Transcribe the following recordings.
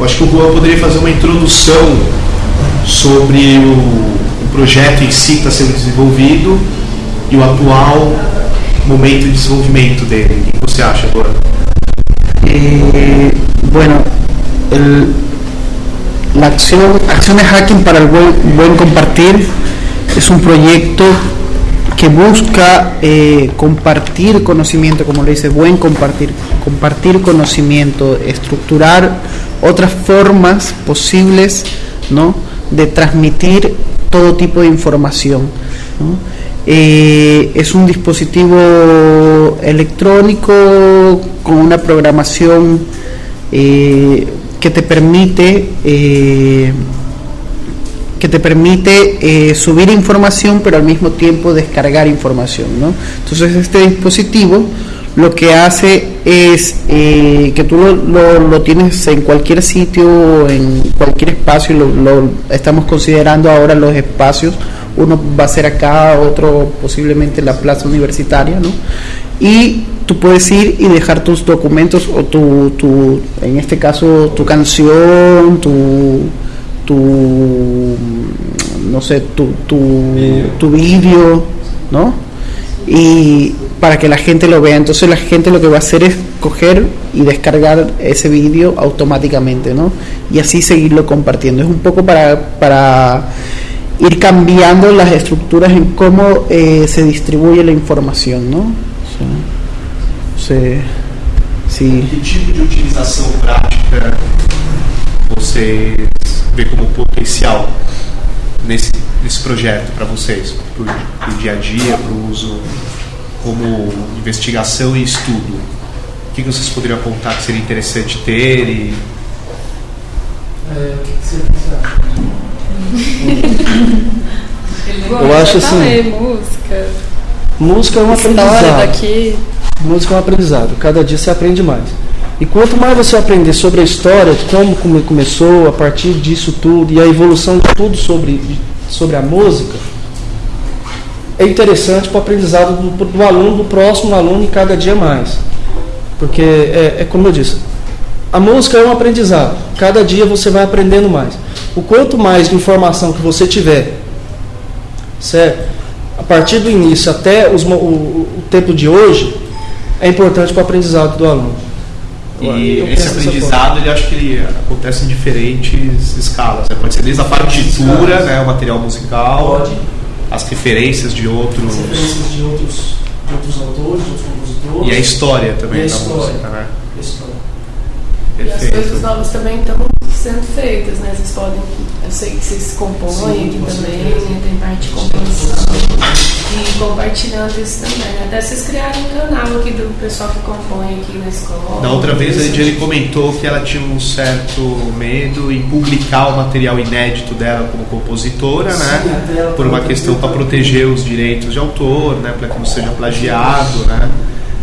Eu acho que o Juan poderia fazer uma introdução sobre o, o projeto em si que está sendo desenvolvido e o atual momento de desenvolvimento dele. O que você acha, Juan? Eh, bueno, el, la acción Acciones Hacking para el buen, buen Compartir es un proyecto que busca eh, compartir conocimiento, como le dice, buen compartir, compartir conocimiento, estructurar otras formas posibles ¿no? de transmitir todo tipo de información. Eh, es un dispositivo electrónico con una programación eh, que te permite eh, que te permite subir información pero al mismo tiempo descargar información ¿no? entonces este dispositivo lo que hace es eh, que tú lo, lo- lo tienes en cualquier sitio, en cualquier espacio, lo, lo estamos considerando ahora los espacios, uno va a ser acá, otro posiblemente en la plaza universitaria, ¿no? Y tú puedes ir y dejar tus documentos o tu, tu en este caso, tu canción, tu, tu no sé, tu, tu, tu vídeo, ¿no? y para que la gente lo vea. Entonces la gente lo que va a hacer es coger y descargar ese vídeo automáticamente, ¿no? Y así seguirlo compartiendo. Es un poco para, para ir cambiando las estructuras en cómo eh, se distribuye la información, ¿no? Sea, se-. Que tipo de utilização prática vocês vê como potencial nesse, nesse projeto para vocês, para o dia a dia, para o uso como investigação e estudo? O que que vocês poderiam apontar que seria interessante ter e Eu acho assim, Falei, música. música é um História aprendizado. daqui. Música é um aprendizado. Cada dia você aprende mais. E quanto mais você aprender sobre a história, de como come- começou, a partir disso tudo, e a evolução de tudo sobre, sobre a música, é interessante para o aprendizado do, do aluno, do próximo aluno e cada dia mais. Porque é, é como eu disse, a música é um aprendizado. Cada dia você vai aprendendo mais. O quanto mais de informação que você tiver, certo? A partir do início até os o, o tempo de hoje, é importante para o aprendizado do aluno. E esse aprendizado, ele acho que ele acontece em diferentes escalas. né? Pode ser desde a partitura, né, o material musical, Pode. As referências de outros referências de outros, de outros autores, de outros compositores. e a história também E a da história. música, né? a história. E as coisas Perfeito. novas também estão sendo feitas, né? Vocês podem. Eu sei que vocês compõem Sim, aqui também, né? tem parte de composição. E compartilhando isso também. né? Até vocês criaram um canal aqui do pessoal que compõe aqui na escola. Da outra vez a Lidiane comentou que ela tinha um certo medo em publicar o material inédito dela como compositora, Sim, né? até ela Por uma questão para proteger os direitos de autor, né? Para que não seja plagiado, né?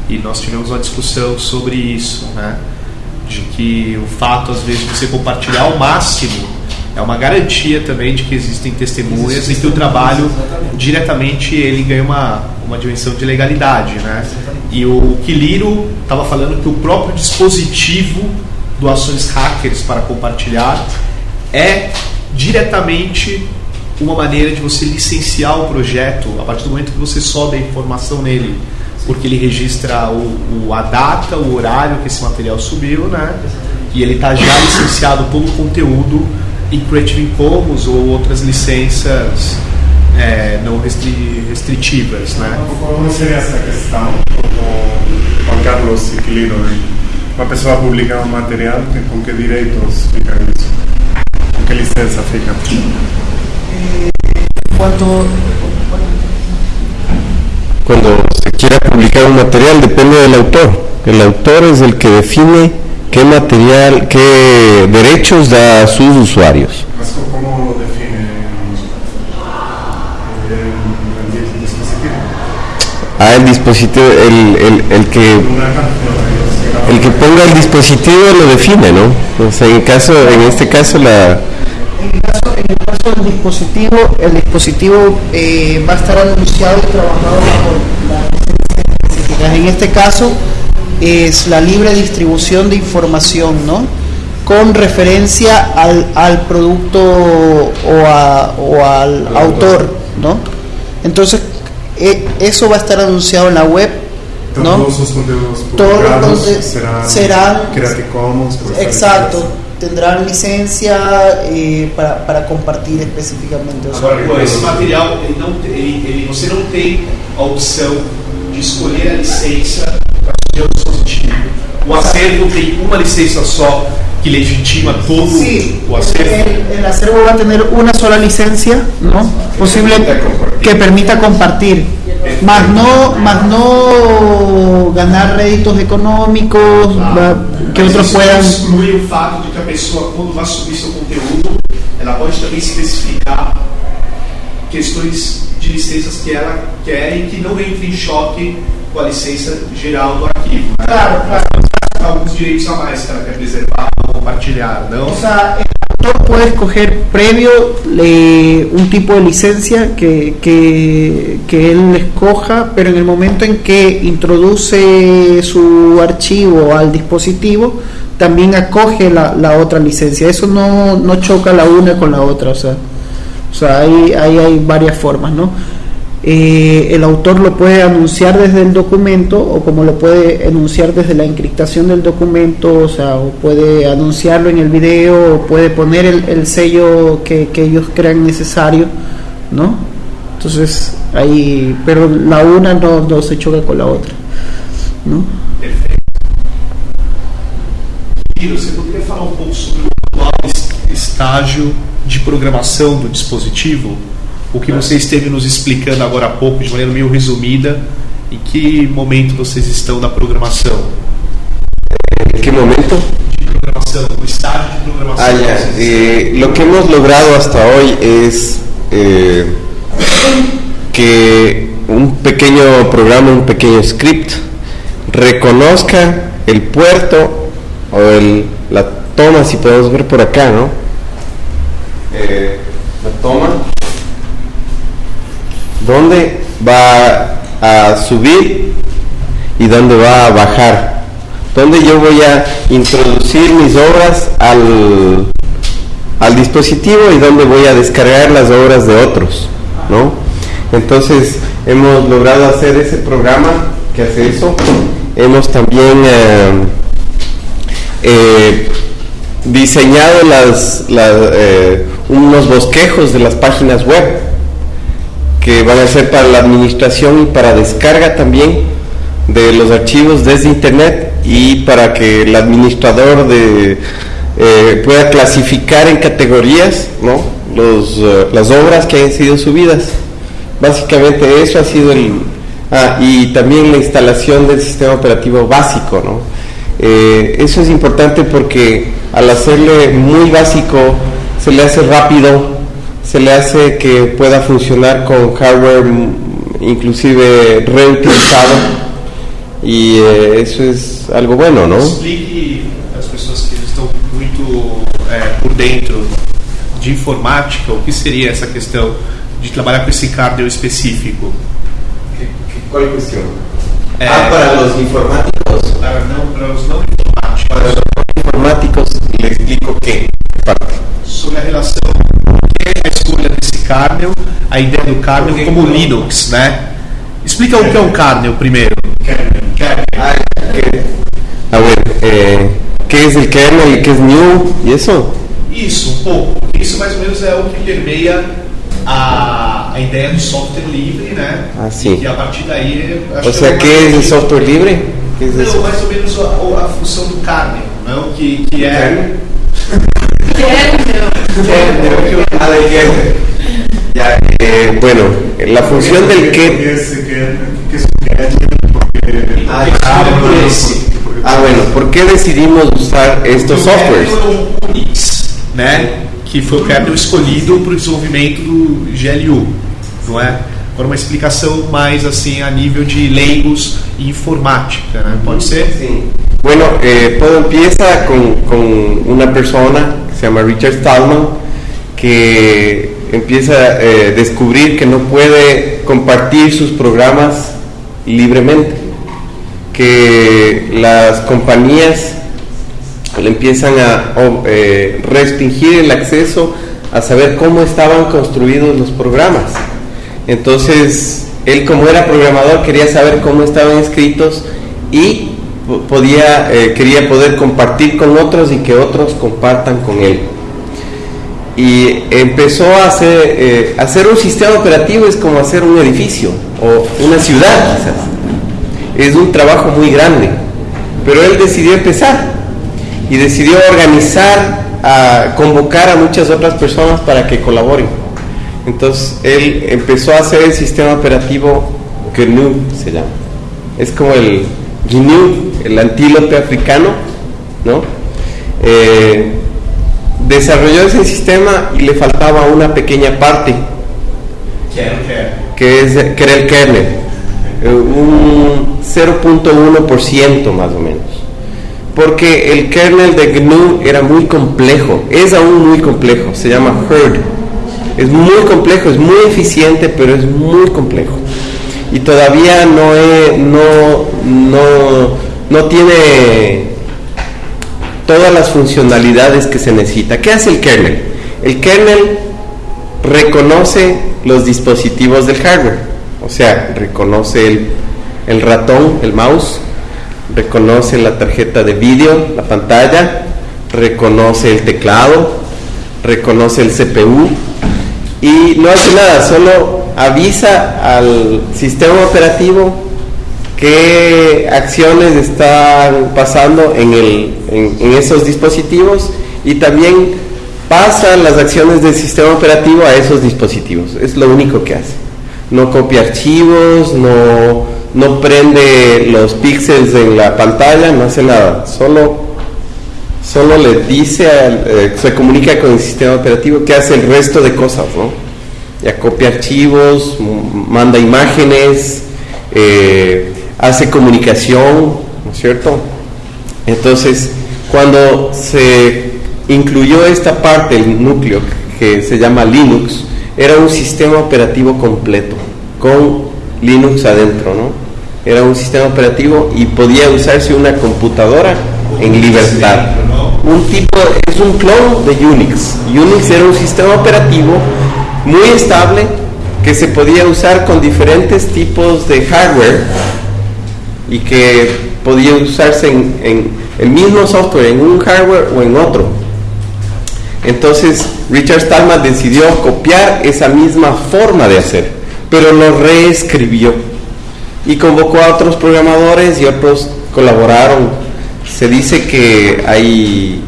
E nós tivemos uma discussão sobre isso, né? De que o fato, às vezes, de você compartilhar ao máximo é uma garantia também de que existem testemunhas e que o trabalho diretamente ele ganha uma, uma dimensão de legalidade, né? E o Quiliro estava falando que o próprio dispositivo do Ações Hackers para compartilhar é diretamente uma maneira de você licenciar o projeto a partir do momento que você sobe a informação nele, porque ele registra o, o- a data, o horário que esse material subiu, né? E ele está já licenciado todo o conteúdo em Creative Commons ou outras licenças é, não restri- restritivas, né? Como seria essa questão? Como Juan Carlos Ciclino, uma pessoa publica um material, com que direitos fica isso? Com que licença fica? Cuando Cuando se quiera publicar un material depende del autor. El autor es el que define qué material, qué derechos da a sus usuarios. Mas co- como lo define el, el dispositivo? A el dispositivo, el, el- el que el que ponga el dispositivo lo define, ¿no? O sea, en caso, en este caso la En el caso, en el dispositivo, el dispositivo eh, va a estar anunciado y trabajado bajo las. En este caso es la libre distribución de información, ¿no? con referencia al, al producto o, a- o al autor, ¿no? Entonces, e- eso va a estar anunciado en la web, ¿no? Todos los contenidos serán, serán- Creative Commons. Exacto. Tendrán licencia eh, para, para compartir específicamente. o sea, Agora, pô, esse material, ele não, ele, ele- você não tem a opção de escolher a licença para o seu dispositivo. O acervo tem uma licença só que legitima todo Sí, o acervo. el, el acervo va a tener una sola licencia, ¿no? Posible que permita compartir, más no, más no ganar réditos económicos, va- que Mas isso puedan. não exclui o fato de que a pessoa, quando vai subir seu conteúdo, ela pode também especificar questões de licenças que ela quer e que não entre em choque com a licença geral do arquivo. Né? Claro, claro. Alguns direitos a mais que ela quer preservar ou compartilhar, não? O puede escoger previo eh, un tipo de licencia que, que, él escoja, pero en el momento en que introduce su archivo al dispositivo, también acoge la, la otra licencia. Eso no, no choca la una con la otra, o sea, o sea ahí hay varias formas, ¿no? Eh, el autor lo puede anunciar desde el documento o como lo puede anunciar desde la encriptación del documento, o sea, o puede anunciarlo en el video o puede poner el, el sello que, que ellos crean necesario, ¿no? Entonces, ahí, pero la una no, no se choca con la otra, ¿no? Perfeito. E você poderia falar um sobre o atual es- estágio de programação do dispositivo? O que você esteve nos explicando agora há pouco, de maneira meio resumida, em que momento vocês estão da programação? ¿En qué momento? De programação, o estágio de programação. Ah, que vocês Eh, lo que hemos logrado hasta hoy es eh, que un pequeño programa, un pequeño script, reconozca el puerto o el, la toma, si podemos ver por acá, ¿no? Eh, la toma, dónde va a subir y dónde va a bajar donde yo voy a introducir mis obras al, al dispositivo y donde voy a descargar las obras de otros, ¿no? Entonces hemos logrado hacer ese programa que hace eso. Hemos también eh, eh, diseñado eh, unos bosquejos de las páginas web que van a ser para la administración y para descarga también de los archivos desde internet y para que el administrador de, eh, pueda clasificar en categorías ¿no? Los, eh, las obras que han sido subidas. Básicamente eso ha sido el... Ah, y también la instalación del sistema operativo básico. ¿no? Eh, eso es importante porque al hacerle muy básico se le hace rápido, se le hace que pueda funcionar con hardware mm, inclusive reutilizado y eh, eso es algo bueno, ¿no? Explique às pessoas que estão muito é, por dentro de informática o que seria essa questão de trabalhar com esse kernel específico. ¿Cuál cuestión? Eh, ah, para los informáticos. Para, não, para os não informáticos. Para los informáticos le explico qué parte. sobre a relação a escolha desse kernel, a ideia do kernel como Linux, né? Explica o que é um kernel primeiro. Kernel. Ah, que- ah, bueno, eh, ¿qué es el kernel y qué es new y eso? Isso, um pouco. Isso mais ou menos é o que permeia a, a ideia do software livre, né? Ah, sim. E que a partir daí. acho O que é ¿qué es el software es Não, mais ou menos a, a função do kernel, não? Que, que é. Ya, eh, bueno, la función del ¿Qué kernel. es que, Ah, bueno, ¿por qué decidimos usar estos softwares? né? Que foi o kernel escolhido para o desenvolvimento do GLU, não é? Agora uma explicação mais assim a nível de leigos e informática, né? Pode ser? Sí. Bueno, eh, todo empieza con, con una persona que se llama Richard Stallman que empieza a eh, descubrir que no puede compartir sus programas libremente, que las compañías le empiezan a eh, restringir el acceso a saber cómo estaban construidos los programas. Entonces, él como era programador quería saber cómo estaban escritos y podía, eh, quería poder compartir con otros y que otros compartan con él. Y empezó a hacer, eh, hacer un sistema operativo es como hacer un edificio o una ciudad quizás. Es un trabajo muy grande, pero él decidió empezar y decidió organizar, a convocar a muchas otras personas para que colaboren. Entonces él empezó a hacer el sistema operativo GNU, se llama. Es como el GNU, el antílope africano, ¿no? Eh, desarrolló ese sistema y le faltaba una pequeña parte, que, es, que era el kernel, eh, un 0.1% más o menos porque el kernel de GNU era muy complejo, es aún muy complejo, se llama HERD. Es muy complejo, es muy eficiente, pero es muy complejo. Y todavía no, no, no, no tiene todas las funcionalidades que se necesita. ¿Qué hace el kernel? El kernel reconoce los dispositivos del hardware, o sea, reconoce el, el ratón, el mouse, reconoce la tarjeta de vídeo, la pantalla, reconoce el teclado, reconoce el CPU y no hace nada, solo avisa al sistema operativo qué acciones están pasando en, el, en, esos dispositivos y también pasa las acciones del sistema operativo a esos dispositivos. Es lo único que hace. No copia archivos, no no prende los píxeles en la pantalla, no hace nada, solo, solo le dice, eh, se comunica con el sistema operativo que hace el resto de cosas, ¿no? Ya copia archivos, manda imágenes, eh, hace comunicación, ¿no es cierto? Entonces, cuando se incluyó esta parte, el núcleo que se llama Linux, era un sistema operativo completo, con Linux adentro, ¿no? Era un sistema operativo y podía usarse una computadora en libertad. Un tipo, es un clon de Unix. Unix era un sistema operativo muy estable que se podía usar con diferentes tipos de hardware y que podía usarse en, el mismo software, en un hardware o en otro. Entonces Richard Stallman decidió copiar esa misma forma de hacer pero lo reescribió y convocó a otros programadores y otros colaboraron. Se dice que hay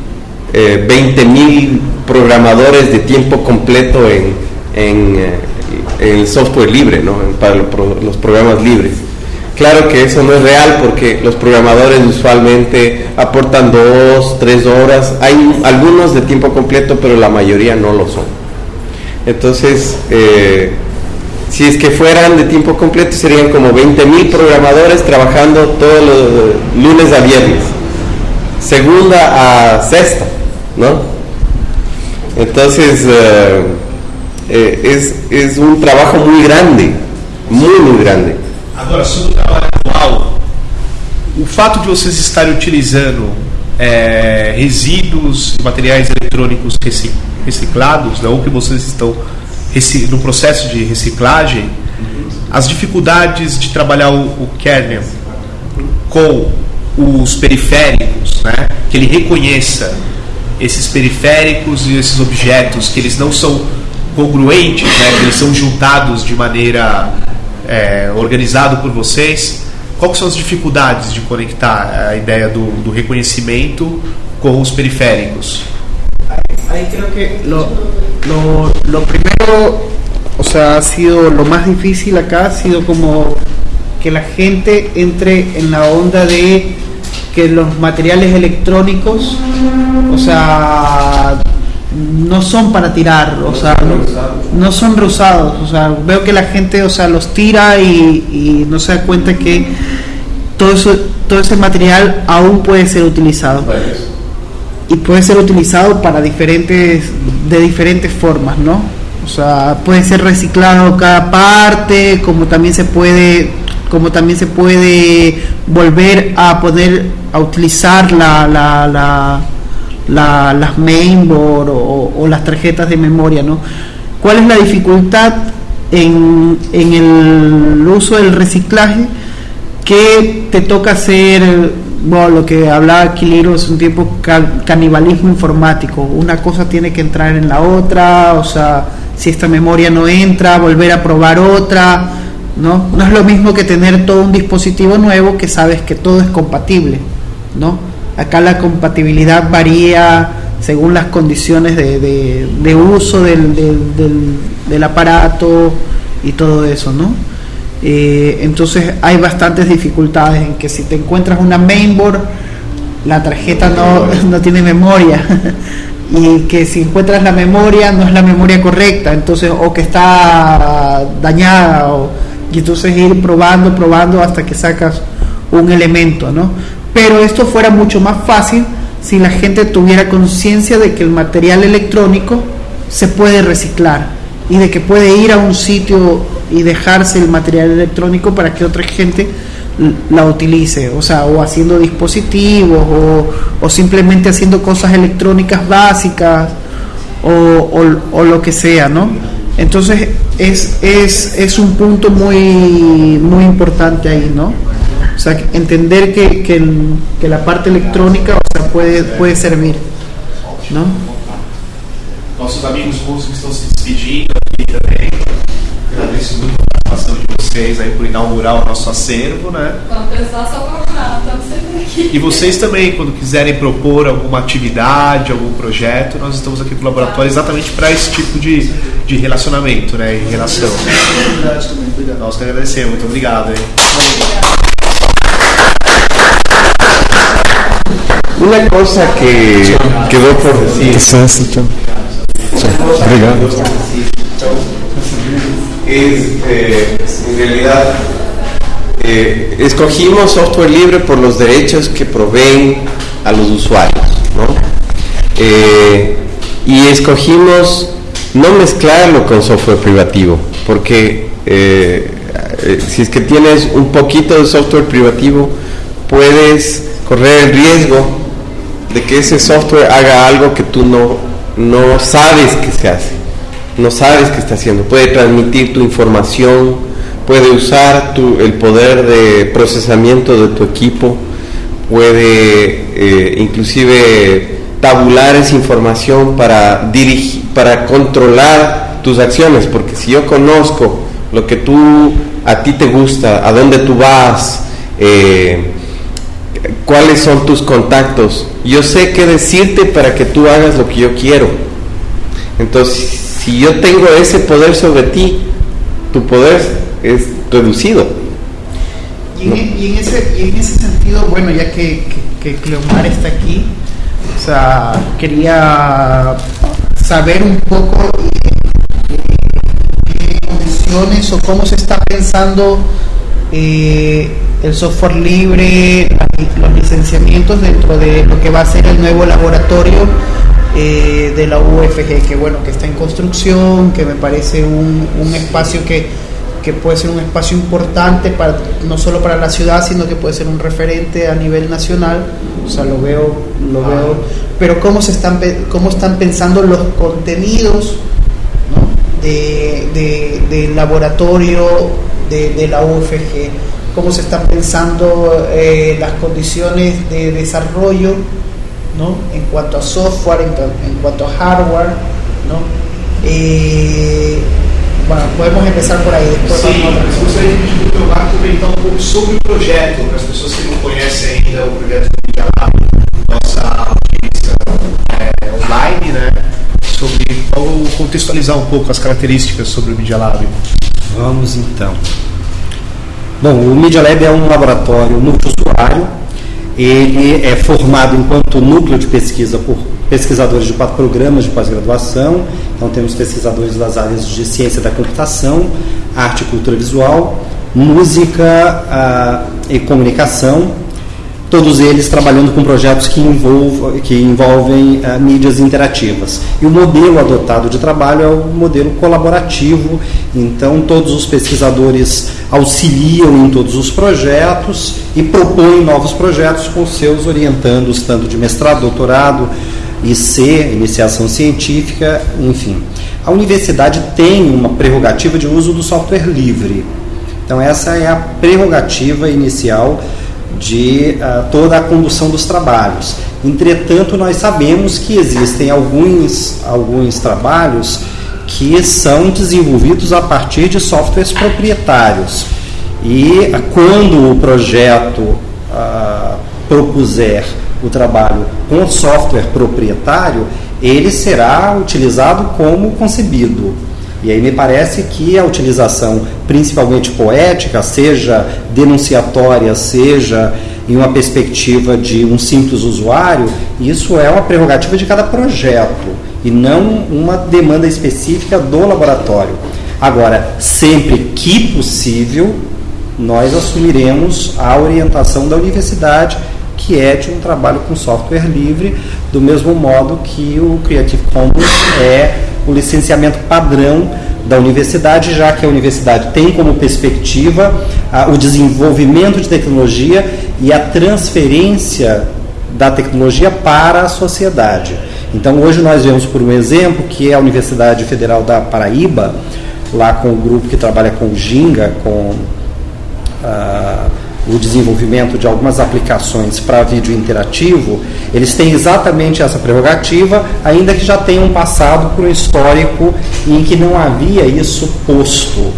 eh, 20.000 programadores de tiempo completo en, en, eh, el software libre, ¿no? para los programas libres. Claro que eso no es real porque los programadores usualmente aportan dos, tres horas. Hay algunos de tiempo completo, pero la mayoría no lo son. Entonces, eh, si es que fueran de tiempo completo, serían como 20 mil programadores trabajando todos los lunes a viernes, segunda a sexta, ¿no? Entonces, eh, eh, es, es, un trabajo muy grande, muy, muy grande. Agora, sobre o trabalho atual, o fato de vocês estarem utilizando é, resíduos, materiais eletrônicos reciclados, né, ou que vocês estão no processo de reciclagem, as dificuldades de trabalhar o, o kernel com os periféricos, né? que ele reconheça esses periféricos e esses objetos, que eles não são congruentes, né? que eles são juntados de maneira é, organizada por vocês. Quais são as dificuldades de conectar a ideia do, do reconhecimento com os periféricos? Ahí creo que lo, lo, lo, primero, o sea, ha sido lo más difícil acá, ha sido como que la gente entre en la onda de que los materiales electrónicos, o sea, no son para tirar, o sea, no, son reusados, o sea, veo que la gente, o sea, los tira y, y no se da cuenta que todo eso, todo ese material aún puede ser utilizado. Y puede ser utilizado para diferentes de diferentes formas, ¿no? O sea, puede ser reciclado cada parte, como también se puede como también se puede volver a poder a utilizar la, la, las mainboard o, las tarjetas de memoria, ¿no? ¿Cuál es la dificultad en, en el uso del reciclaje? Que te toca hacer, bueno, lo que hablaba Aquiliro es un tiempo canibalismo informático. Una cosa tiene que entrar en la otra, o sea, si esta memoria no entra, volver a probar otra, ¿no? No es lo mismo que tener todo un dispositivo nuevo que sabes que todo es compatible, ¿no? Acá la compatibilidad varía según las condiciones de, uso del, aparato y todo eso, ¿no? Eh, entonces hay bastantes dificultades en que si te encuentras una mainboard, la tarjeta no, no tiene memoria y que si encuentras la memoria no es la memoria correcta, entonces o que está dañada y entonces ir probando, probando hasta que sacas un elemento, ¿no? Pero esto fuera mucho más fácil si la gente tuviera conciencia de que el material electrónico se puede reciclar y de que puede ir a un sitio y dejarse el material electrónico para que otra gente la utilice, o sea, o haciendo dispositivos o, simplemente haciendo cosas electrónicas básicas o, o, lo que sea, ¿no? Entonces es, es, es un punto muy, muy importante ahí, ¿no? O sea, entender que, que, el, que la parte electrónica o sea, puede, puede servir. ¿no? Nossos amigos russos estão se despedindo aqui também. Agradeço muito a participação de vocês aí por inaugurar o nosso acervo, né? Quando precisar, só procurar, estamos sempre aqui. E vocês também, quando quiserem propor alguma atividade, algum projeto, nós estamos aqui no laboratório exatamente para esse tipo de, de relacionamento, né? Em relação. Nós que agradecemos, muito obrigado. Hein? Obrigado. Una cosa que quedó por decir. Es, eh, en realidad, eh, escogimos software libre por los derechos que proveen a los usuarios, ¿no? Eh, y escogimos no mezclarlo con software privativo, porque si es que tienes un poquito de software privativo, puedes correr el riesgo de que ese software haga algo que tú no, no sabes que se hace, no sabes que está haciendo. Puede transmitir tu información, puede usar tu, el poder de procesamiento de tu equipo, puede eh, inclusive tabular esa información para, dirigir, para controlar tus acciones, porque si yo conozco lo que tú a ti te gusta, a dónde tú vas, eh, cuáles son tus contactos. Yo sé qué decirte para que tú hagas lo que yo quiero. Entonces, si yo tengo ese poder sobre ti, tu poder es reducido. Y en, ese, sentido, bueno, ya que, Cleomar está aquí, o sea, quería saber un poco qué condiciones o cómo se está pensando eh, el software libre, los licenciamientos dentro de lo que va a ser el nuevo laboratorio eh, de la UFG, que bueno, que está en construcción, que me parece un, espacio que, que, puede ser un espacio importante para, no solo para la ciudad, sino que puede ser un referente a nivel nacional, o sea, lo veo, lo veo, pero cómo se están, cómo están pensando los contenidos de, del laboratorio de, de la UFG cómo se están pensando eh, las condiciones de desarrollo ¿no? en cuanto a software, en, cuanto a hardware. ¿no? Eh, bueno, podemos empezar por ahí. Después Sim, mas gostaria de Marco comentar um pouco sobre o projeto, para as pessoas que não conhecem ainda o projeto do Media nossa audiência é, online, né? Sobre contextualizar um pouco as características sobre o Media Lab. Vamos então. Bom, o Media Lab é um laboratório multiusuário. Ele é formado enquanto núcleo de pesquisa por pesquisadores de quatro programas de pós-graduação. Então, temos pesquisadores das áreas de ciência da computação, arte e cultura visual, música ah, e comunicação, todos eles trabalhando com projetos que, envolvam, que envolvem uh, mídias interativas. E o modelo adotado de trabalho é o modelo colaborativo, então todos os pesquisadores auxiliam em todos os projetos e propõem novos projetos com seus orientandos, tanto de mestrado, doutorado, IC, iniciação científica, enfim. A universidade tem uma prerrogativa de uso do software livre. Então, essa é a prerrogativa inicial de uh, toda a condução dos trabalhos. Entretanto, nós sabemos que existem alguns, alguns trabalhos que são desenvolvidos a partir de softwares proprietários. E quando o projeto uh, propuser o trabalho com software proprietário, ele será utilizado como concebido. E aí me parece que a utilização, principalmente poética, seja denunciatória, seja em uma perspectiva de um simples usuário, isso é uma prerrogativa de cada projeto e não uma demanda específica do laboratório. Agora, sempre que possível, nós assumiremos a orientação da universidade, que é de um trabalho com software livre, do mesmo modo que o Creative Commons é o licenciamento padrão da universidade, já que a universidade tem como perspectiva o desenvolvimento de tecnologia e a transferência da tecnologia para a sociedade. Então, hoje nós vemos por um exemplo que é a Universidade Federal da Paraíba, lá com o grupo que trabalha com Ginga, com uh, o desenvolvimento de algumas aplicações para vídeo interativo, eles têm exatamente essa prerrogativa, ainda que já tenham passado por um histórico em que não havia isso posto.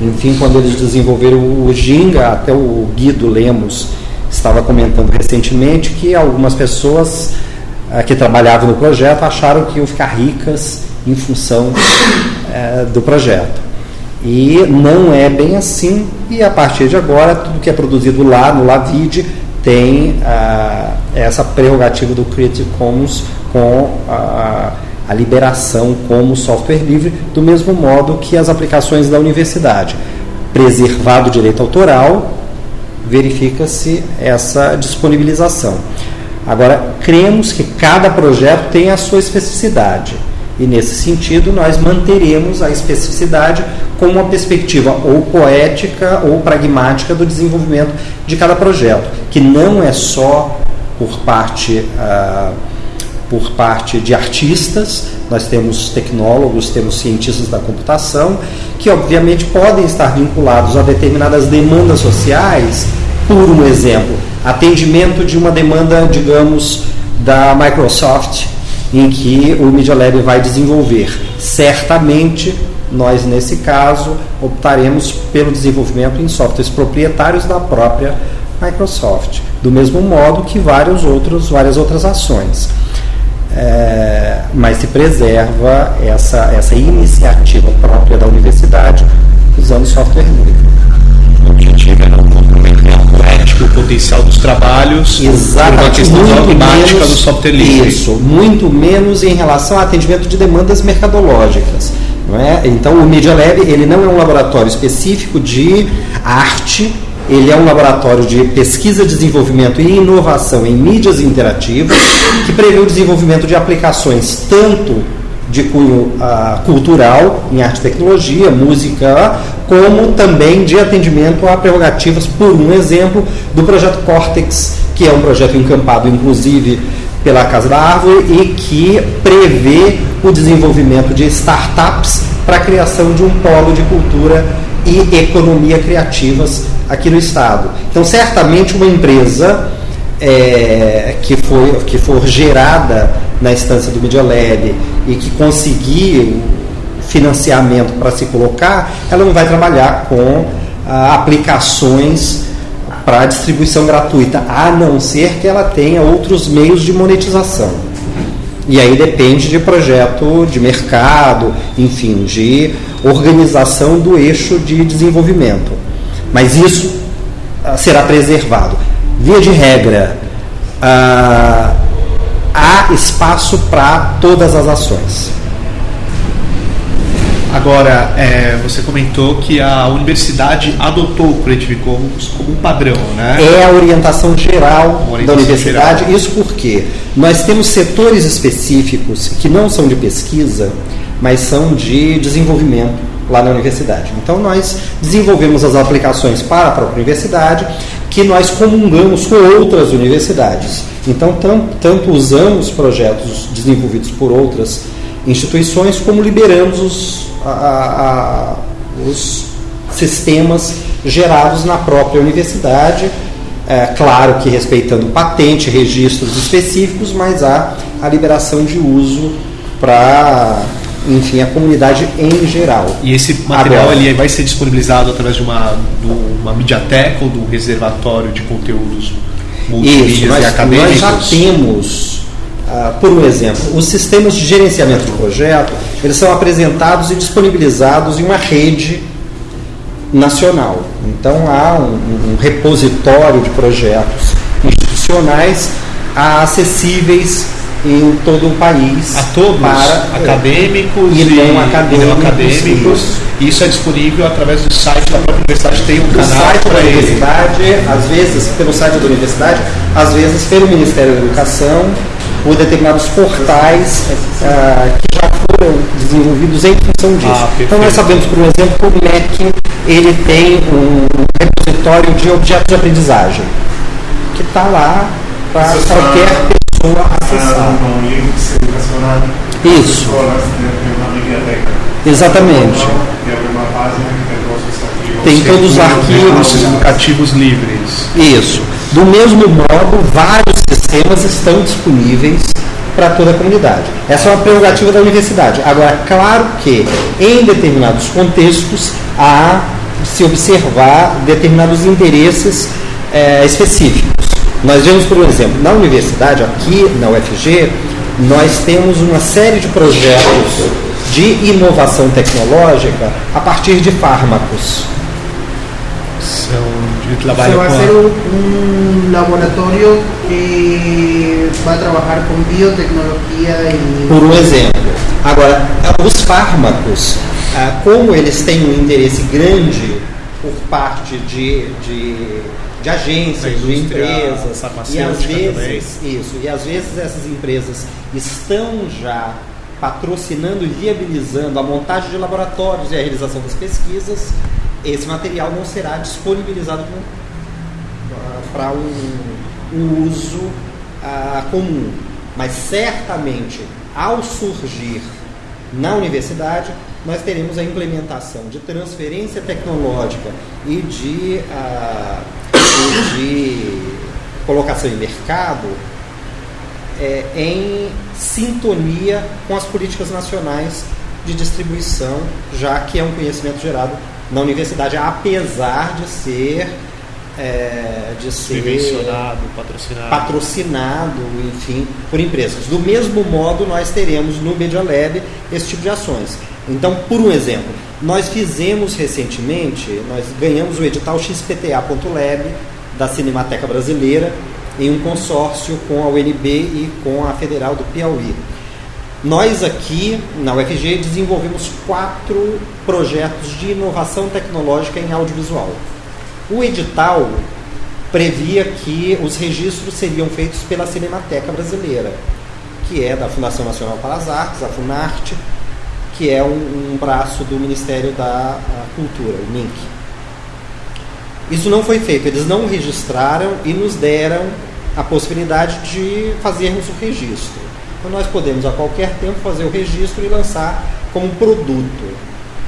Enfim, quando eles desenvolveram o Ginga, até o Guido Lemos estava comentando recentemente que algumas pessoas uh, que trabalhavam no projeto acharam que iam ficar ricas em função uh, do projeto. E não é bem assim, e a partir de agora, tudo que é produzido lá no Lavide tem uh, essa prerrogativa do Creative Commons com a, a liberação como software livre, do mesmo modo que as aplicações da universidade. Preservado o direito autoral, verifica-se essa disponibilização. Agora, cremos que cada projeto tem a sua especificidade. E nesse sentido, nós manteremos a especificidade com uma perspectiva ou poética ou pragmática do desenvolvimento de cada projeto, que não é só por parte, ah, por parte de artistas, nós temos tecnólogos, temos cientistas da computação, que obviamente podem estar vinculados a determinadas demandas sociais, por um exemplo, atendimento de uma demanda, digamos, da Microsoft em que o Media Lab vai desenvolver. Certamente, nós, nesse caso, optaremos pelo desenvolvimento em softwares proprietários da própria Microsoft, do mesmo modo que vários outros, várias outras ações. É, mas se preserva essa, essa iniciativa própria da universidade usando software livre. Não o potencial dos trabalhos Exatamente. uma questão dogmática menos, do software livre. Isso, muito menos em relação ao atendimento de demandas mercadológicas. Não é? Então, o Media Lab ele não é um laboratório específico de arte, ele é um laboratório de pesquisa, desenvolvimento e inovação em mídias interativas, que prevê o desenvolvimento de aplicações tanto de cunho uh, cultural, em arte e tecnologia, música, como também de atendimento a prerrogativas, por um exemplo, do projeto Cortex, que é um projeto encampado, inclusive, pela Casa da Árvore e que prevê o desenvolvimento de startups para a criação de um polo de cultura e economia criativas aqui no Estado. Então, certamente, uma empresa é, que, foi, que for gerada na instância do Media Lab e que conseguir financiamento para se colocar, ela não vai trabalhar com ah, aplicações para distribuição gratuita, a não ser que ela tenha outros meios de monetização. E aí depende de projeto de mercado, enfim, de organização do eixo de desenvolvimento. Mas isso ah, será preservado. Via de regra, ah, há espaço para todas as ações. Agora, é, você comentou que a universidade adotou o Creative Commons como um padrão, né? É a orientação geral orientação da universidade. geral. Isso porque nós temos setores específicos que não são de pesquisa, mas são de desenvolvimento lá na universidade. Então, nós desenvolvemos as aplicações para a própria universidade, que nós comungamos com outras universidades. Então, tanto usamos projetos desenvolvidos por outras instituições, como liberamos os, a, a, os sistemas gerados na própria universidade, é, claro que respeitando patente, registros específicos, mas há a liberação de uso para enfim, a comunidade em geral. E esse material ele vai ser disponibilizado através de uma, de uma mediateca ou de um reservatório de conteúdos multimídia e acadêmicos? Nós já temos, uh, por um exemplo, os sistemas de gerenciamento de projeto, eles são apresentados e disponibilizados em uma rede nacional. Então há um, um repositório de projetos institucionais acessíveis em todo o país. A todos? Para, acadêmicos e, não acadêmicos. Não acadêmicos. Isso. é disponível através do site da própria universidade, tem um canal. No site da universidade, às vezes pelo site da universidade, às vezes pelo Ministério da Educação, por determinados portais uh, que já foram desenvolvidos em função disso. Ah, então nós sabemos, por exemplo, que o MEC ele tem um repositório de objetos de aprendizagem que está lá para qualquer pessoa pessoa acessar. Um livro. Isso. Exatamente. Tem todos os arquivos educativos livres. Isso. Do mesmo modo, vários sistemas estão disponíveis para toda a comunidade. Essa é uma prerrogativa da universidade. Agora, claro que em determinados contextos há se observar determinados interesses é, específicos. Nós vemos, por exemplo, na universidade, aqui na UFG, nós temos uma série de projetos de inovação tecnológica a partir de fármacos. São de trabalho Você vai ser um, um laboratório que vai trabalhar com biotecnologia e... Por um exemplo. Agora, os fármacos, ah, como eles têm um interesse grande por parte de, de de agências, de empresas. E às vezes, também. isso, e às vezes essas empresas estão já patrocinando e viabilizando a montagem de laboratórios e a realização das pesquisas, esse material não será disponibilizado para um, um, uso uh, comum. Mas certamente, ao surgir na universidade, nós teremos a implementação de transferência tecnológica e de uh, de colocação em mercado é, em sintonia com as políticas nacionais de distribuição, já que é um conhecimento gerado na universidade, apesar de ser é, de ser patrocinado. patrocinado, enfim, por empresas. Do mesmo modo, nós teremos no Media Lab esse tipo de ações. Então, por um exemplo, nós fizemos recentemente, nós ganhamos o edital XPTA.lab da Cinemateca Brasileira em um consórcio com a UNB e com a Federal do Piauí. Nós aqui na UFG desenvolvemos quatro projetos de inovação tecnológica em audiovisual. O edital previa que os registros seriam feitos pela Cinemateca Brasileira, que é da Fundação Nacional para as Artes, a Funarte, que é um, um braço do Ministério da Cultura, o MINC. Isso não foi feito, eles não registraram e nos deram a possibilidade de fazermos o registro. Então nós podemos a qualquer tempo fazer o registro e lançar como produto.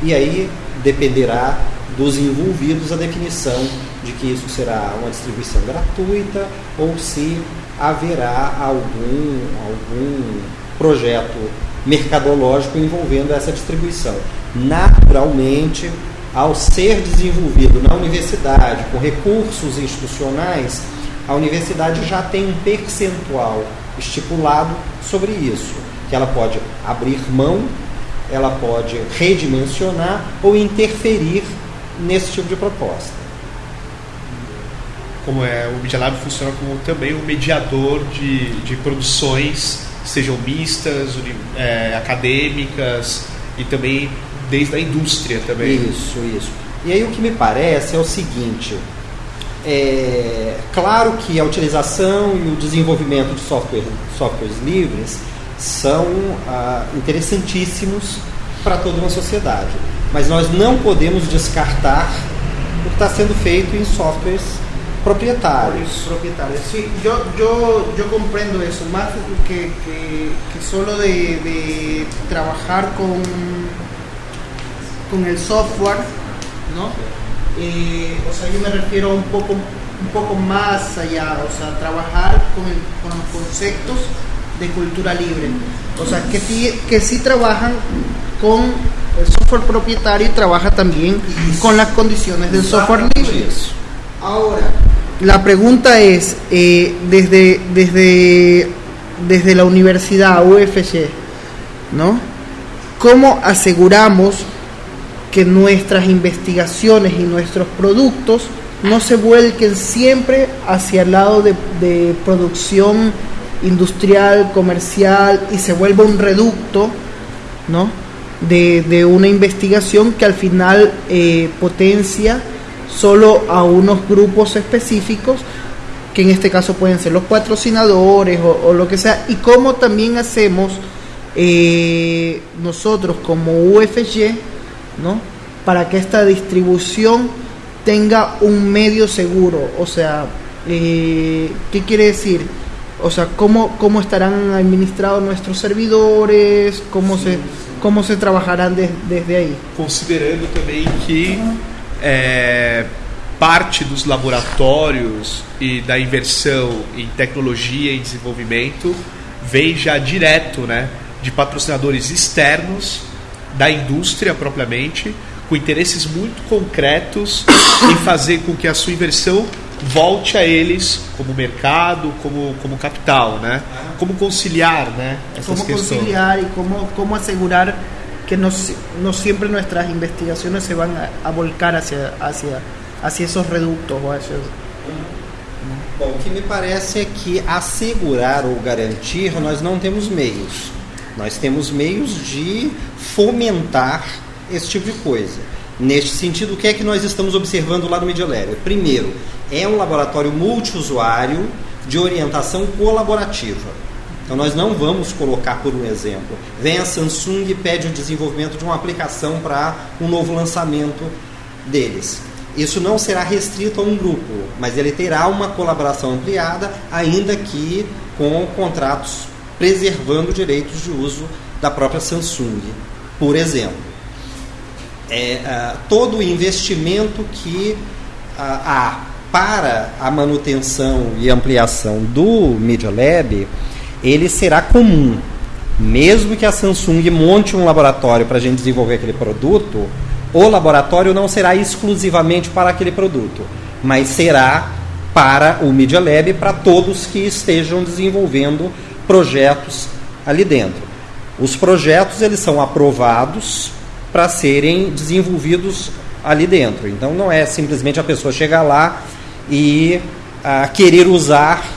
E aí dependerá dos envolvidos a definição de que isso será uma distribuição gratuita ou se haverá algum, algum projeto mercadológico envolvendo essa distribuição. Naturalmente, ao ser desenvolvido na universidade com recursos institucionais, a universidade já tem um percentual estipulado sobre isso, que ela pode abrir mão, ela pode redimensionar ou interferir nesse tipo de proposta. Como é, o Media Lab funciona como também um mediador de, de produções sejam mistas, é, acadêmicas e também desde a indústria também. Isso, isso. E aí o que me parece é o seguinte, é claro que a utilização e o desenvolvimento de software, softwares livres são ah, interessantíssimos para toda uma sociedade, mas nós não podemos descartar o que está sendo feito em softwares proprietários. propietarios. Sí, yo, yo, yo comprendo eso, más que, que, que solo de, de trabajar con, con el software, ¿no? Eh, o sea, yo me refiero un poco, un poco más allá, o sea, trabajar con, el- con los conceptos de cultura libre. O sea, que sí, que sí trabajan con el software propietario y trabaja también con las condiciones del software libre. Ahora, la pregunta es, eh, desde, desde, desde la universidad UFG, ¿no? ¿Cómo aseguramos que nuestras investigaciones y nuestros productos no se vuelquen siempre hacia el lado de, producción industrial, comercial y se vuelva un reducto, ¿no? De, de una investigación que al final eh, potencia solo a unos grupos específicos, que en este caso pueden ser los patrocinadores o, o lo que sea, y cómo también hacemos eh, nosotros como UFG, ¿no? Para que esta distribución tenga un medio seguro, o sea, eh, ¿qué quiere decir? O sea, ¿cómo, cómo estarán administrados nuestros servidores? ¿Cómo, se, cómo se trabajarán des- desde ahí? considerando também que é, parte dos laboratórios e da inversão em tecnologia e desenvolvimento vem já direto né, de patrocinadores externos da indústria propriamente, com interesses muito concretos em fazer com que a sua inversão volte a eles como mercado, como, como capital, né? Como conciliar, né? Essas cómo questões. conciliar y cómo, cómo asegurar que no, no siempre nuestras investigaciones se van a, a volcar hacia, hacia, hacia esos reductos o hacia... Bom, o que me parece é que assegurar ou garantir nós não temos meios. Nós temos meios de fomentar esse tipo de coisa. Neste sentido, o que é que nós estamos observando lá no Media Lab? Primeiro, é um laboratório multiusuário de orientação colaborativa. Então nós não vamos colocar por um exemplo. Vem a Samsung e pede o desenvolvimento de uma aplicação para um novo lançamento deles. Isso não será restrito a um grupo, mas ele terá uma colaboração ampliada, ainda que com contratos preservando direitos de uso da própria Samsung, por exemplo. É, ah, todo o investimento que ah, há para a manutenção e ampliação do Media Lab, ele será comum. Mesmo que a Samsung monte um laboratório para a gente desenvolver aquele produto, o laboratório não será exclusivamente para aquele produto, mas será para o Media Lab, para todos que estejam desenvolvendo projetos ali dentro. Os projetos eles são aprovados para serem desenvolvidos ali dentro. Então não é simplesmente a pessoa chegar lá e ah, querer usar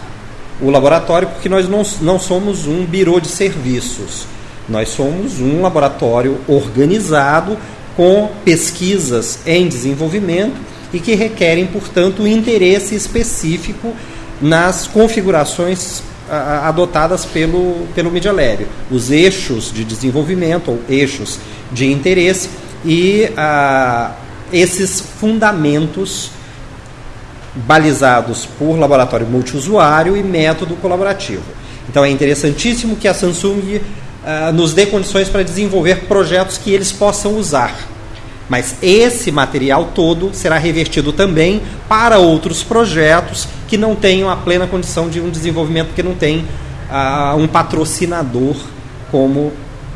o laboratório, porque nós não, não somos um birô de serviços. Nós somos um laboratório organizado com pesquisas em desenvolvimento e que requerem, portanto, um interesse específico nas configurações adotadas pelo, pelo Media Lab. Os eixos de desenvolvimento ou eixos de interesse e ah, esses fundamentos balizados por laboratório multiusuário e método colaborativo. Então é interessantíssimo que a Samsung ah, nos dê condições para desenvolver projetos que eles possam usar. Mas esse material todo será revertido também para outros projetos que não tenham a plena condição de um desenvolvimento, porque não tem ah, um patrocinador como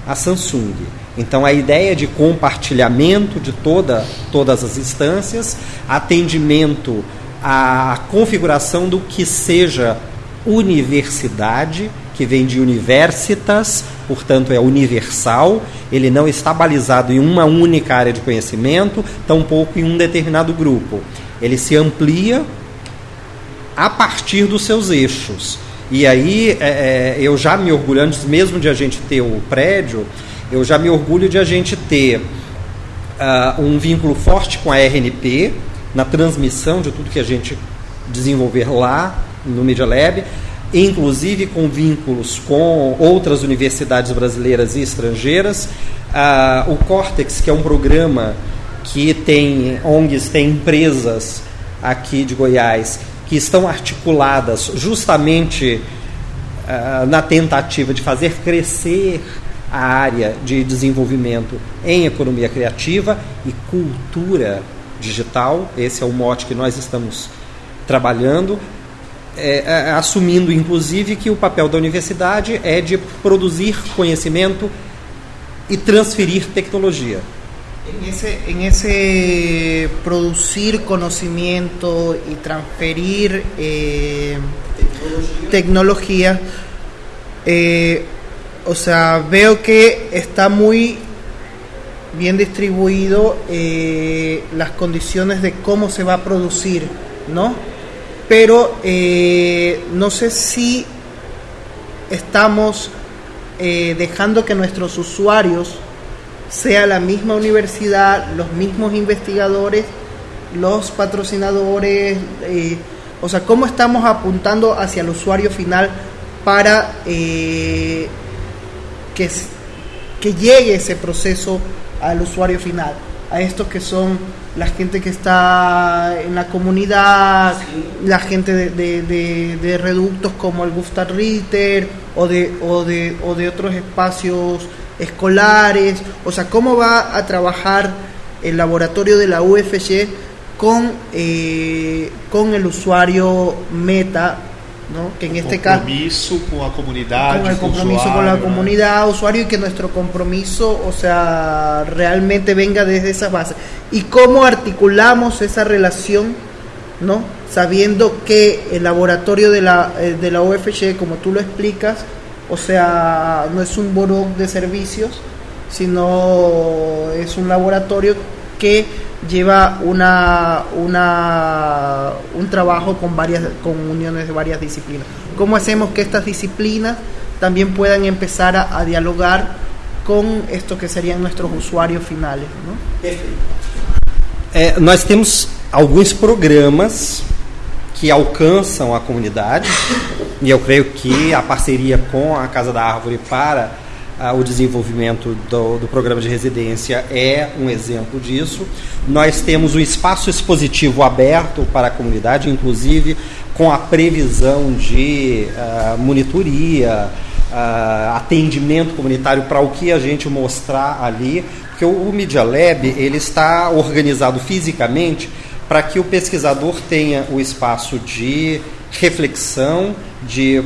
a Samsung. Então a ideia de compartilhamento de toda, todas as instâncias, atendimento à configuração do que seja universidade, que vem de universitas, portanto é universal, ele não está balizado em uma única área de conhecimento, tampouco em um determinado grupo. Ele se amplia a partir dos seus eixos. E aí é, é, eu já me orgulho, antes mesmo de a gente ter o prédio, eu já me orgulho de a gente ter uh, um vínculo forte com a RNP, na transmissão de tudo que a gente desenvolver lá no Media Lab, inclusive com vínculos com outras universidades brasileiras e estrangeiras. Uh, o Cortex, que é um programa que tem ONGs, tem empresas aqui de Goiás que estão articuladas justamente uh, na tentativa de fazer crescer a área de desenvolvimento em economia criativa e cultura digital. Esse é o mote que nós estamos trabalhando, é, é, assumindo inclusive que o papel da universidade é de produzir conhecimento e transferir tecnologia. En ese producir conocimiento y transferir eh, tecnología, eh, o sea, veo que está muy bien distribuido eh, las condiciones de cómo se va a producir, ¿no? Pero eh, no sé si estamos eh, dejando que nuestros usuarios sea la misma universidad, los mismos investigadores, los patrocinadores, o sea, cómo estamos apuntando hacia el usuario final para que, que llegue ese proceso al usuario final, a estos que son la gente que está en la comunidad, la gente de, de, de, reductos como el Gustav Ritter o de, o de, o de otros espacios escolares, o sea, cómo va a trabajar el laboratorio de la UFG con, eh, con el usuario meta ¿no? que en este caso con la comunidad con el compromiso con la comunidad usuario y que nuestro compromiso o sea realmente venga desde esa base. Y cómo articulamos esa relación no sabiendo que el laboratorio de la eh, de la UFG como tú lo explicas o sea no es un buró de servicios sino es un laboratorio que lleva una, una, un trabajo con, varias, con uniones de varias disciplinas. ¿Cómo hacemos que estas disciplinas también puedan empezar a, a dialogar com esto que seriam nossos usuários finais. Não? É, nós temos alguns programas que alcançam a comunidade e eu creio que a parceria com a Casa da Árvore para ah, o desenvolvimento do, do, programa de residência é um exemplo disso. Nós temos um espaço expositivo aberto para a comunidade, inclusive com a previsão de uh, monitoria, uh, atendimento comunitário para o que a gente mostrar ali, porque o, o Media Lab ele está organizado fisicamente para que o pesquisador tenha o espaço de reflexão, de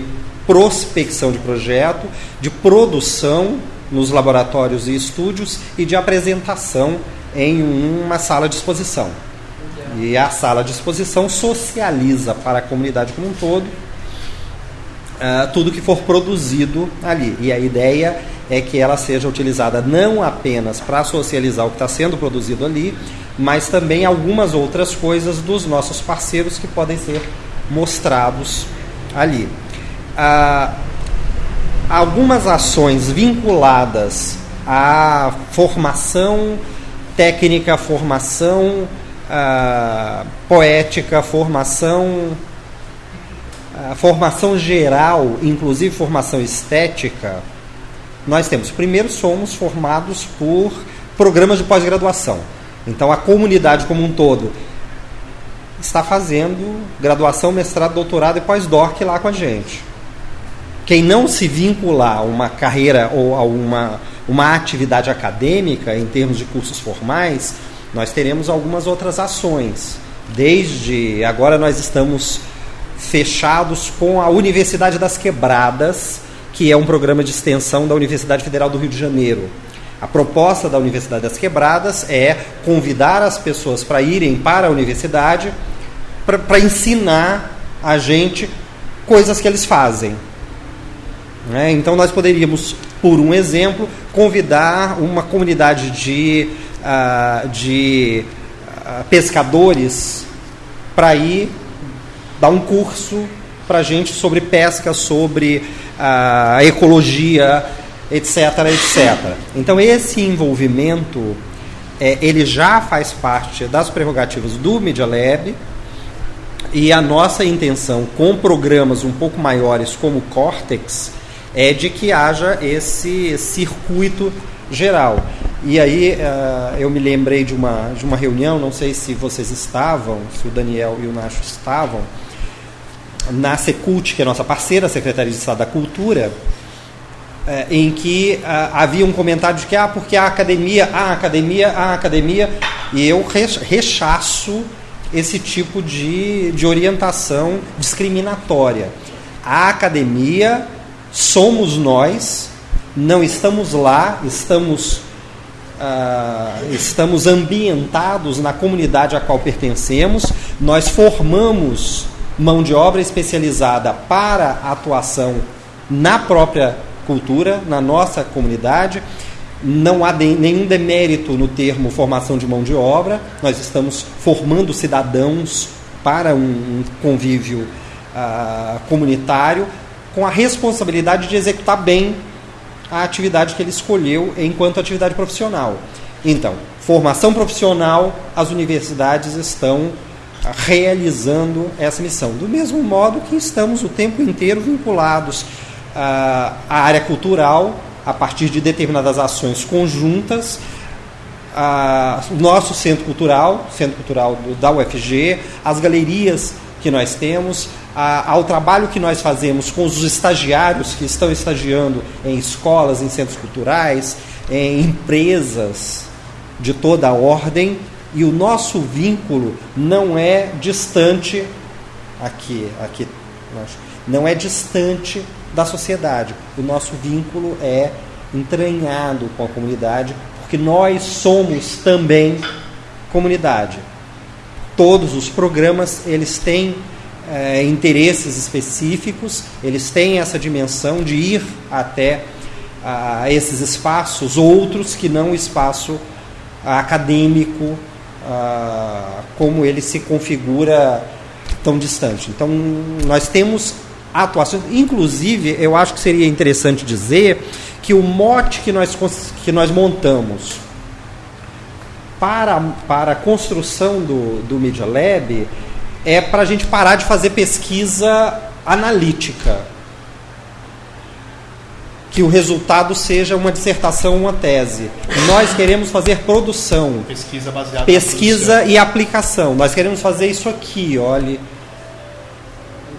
prospecção de projeto, de produção nos laboratórios e estúdios e de apresentação em uma sala de exposição. E a sala de exposição socializa para a comunidade como um todo uh, tudo que for produzido ali. E a ideia é que ela seja utilizada não apenas para socializar o que está sendo produzido ali, mas também algumas outras coisas dos nossos parceiros que podem ser mostrados ali ah, algumas ações vinculadas à formação técnica, formação ah, poética, formação ah, formação geral, inclusive formação estética, nós temos. Primeiro, somos formados por programas de pós-graduação. Então, a comunidade como um todo está fazendo graduação, mestrado, doutorado e pós-doc lá com a gente. Quem não se vincular a uma carreira ou a uma, uma atividade acadêmica em termos de cursos formais, nós teremos algumas outras ações. Desde agora nós estamos fechados com a Universidade das Quebradas, que é um programa de extensão da Universidade Federal do Rio de Janeiro. A proposta da Universidade das Quebradas é convidar as pessoas para irem para a universidade para ensinar a gente coisas que eles fazem. Né? Então, nós poderíamos, por um exemplo, convidar uma comunidade de, uh, de uh, pescadores para ir dar um curso para a gente sobre pesca, sobre uh, ecologia, etc, etc. Então, esse envolvimento, é, ele já faz parte das prerrogativas do Media Lab, e a nossa intenção com programas um pouco maiores como o Cortex é de que haja esse circuito geral. E aí uh, eu me lembrei de uma, de uma reunião, não sei se vocês estavam, se o Daniel e o Nacho estavam, na Secult, que é nossa parceira, Secretaria de Estado da Cultura, é, em que ah, havia um comentário de que, ah, porque a academia, a academia, a academia, e eu rechaço esse tipo de, de orientação discriminatória. A academia somos nós, não estamos lá, estamos, uh, estamos ambientados na comunidade a qual pertencemos, nós formamos mão de obra especializada para atuação na própria cultura, na nossa comunidade. Não há de, nenhum demérito no termo formação de mão de obra, nós estamos formando cidadãos para um, um convívio uh, comunitário com a responsabilidade de executar bem a atividade que ele escolheu enquanto atividade profissional. Então, formação profissional, as universidades estão realizando essa missão. Do mesmo modo que estamos o tempo inteiro vinculados à área cultural, a partir de determinadas ações conjuntas, o nosso centro cultural, centro cultural da UFG, as galerias que nós temos, a, ao trabalho que nós fazemos com os estagiários que estão estagiando em escolas, em centros culturais, em empresas de toda a ordem, e o nosso vínculo não é distante aqui, aqui não é distante da sociedade. O nosso vínculo é entranhado com a comunidade, porque nós somos também comunidade. Todos os programas eles têm é, interesses específicos, eles têm essa dimensão de ir até a esses espaços outros que não o espaço acadêmico como ele se configura tão distante. Então, nós temos atuações, inclusive, eu acho que seria interessante dizer que o mote que nós, que nós montamos para, para a construção do, do Media Lab é para a gente parar de fazer pesquisa analítica. Que o resultado seja uma dissertação, uma tese. Nós queremos fazer produção. Pesquisa baseada Pesquisa e aplicação. Nós queremos fazer isso aqui, olhe.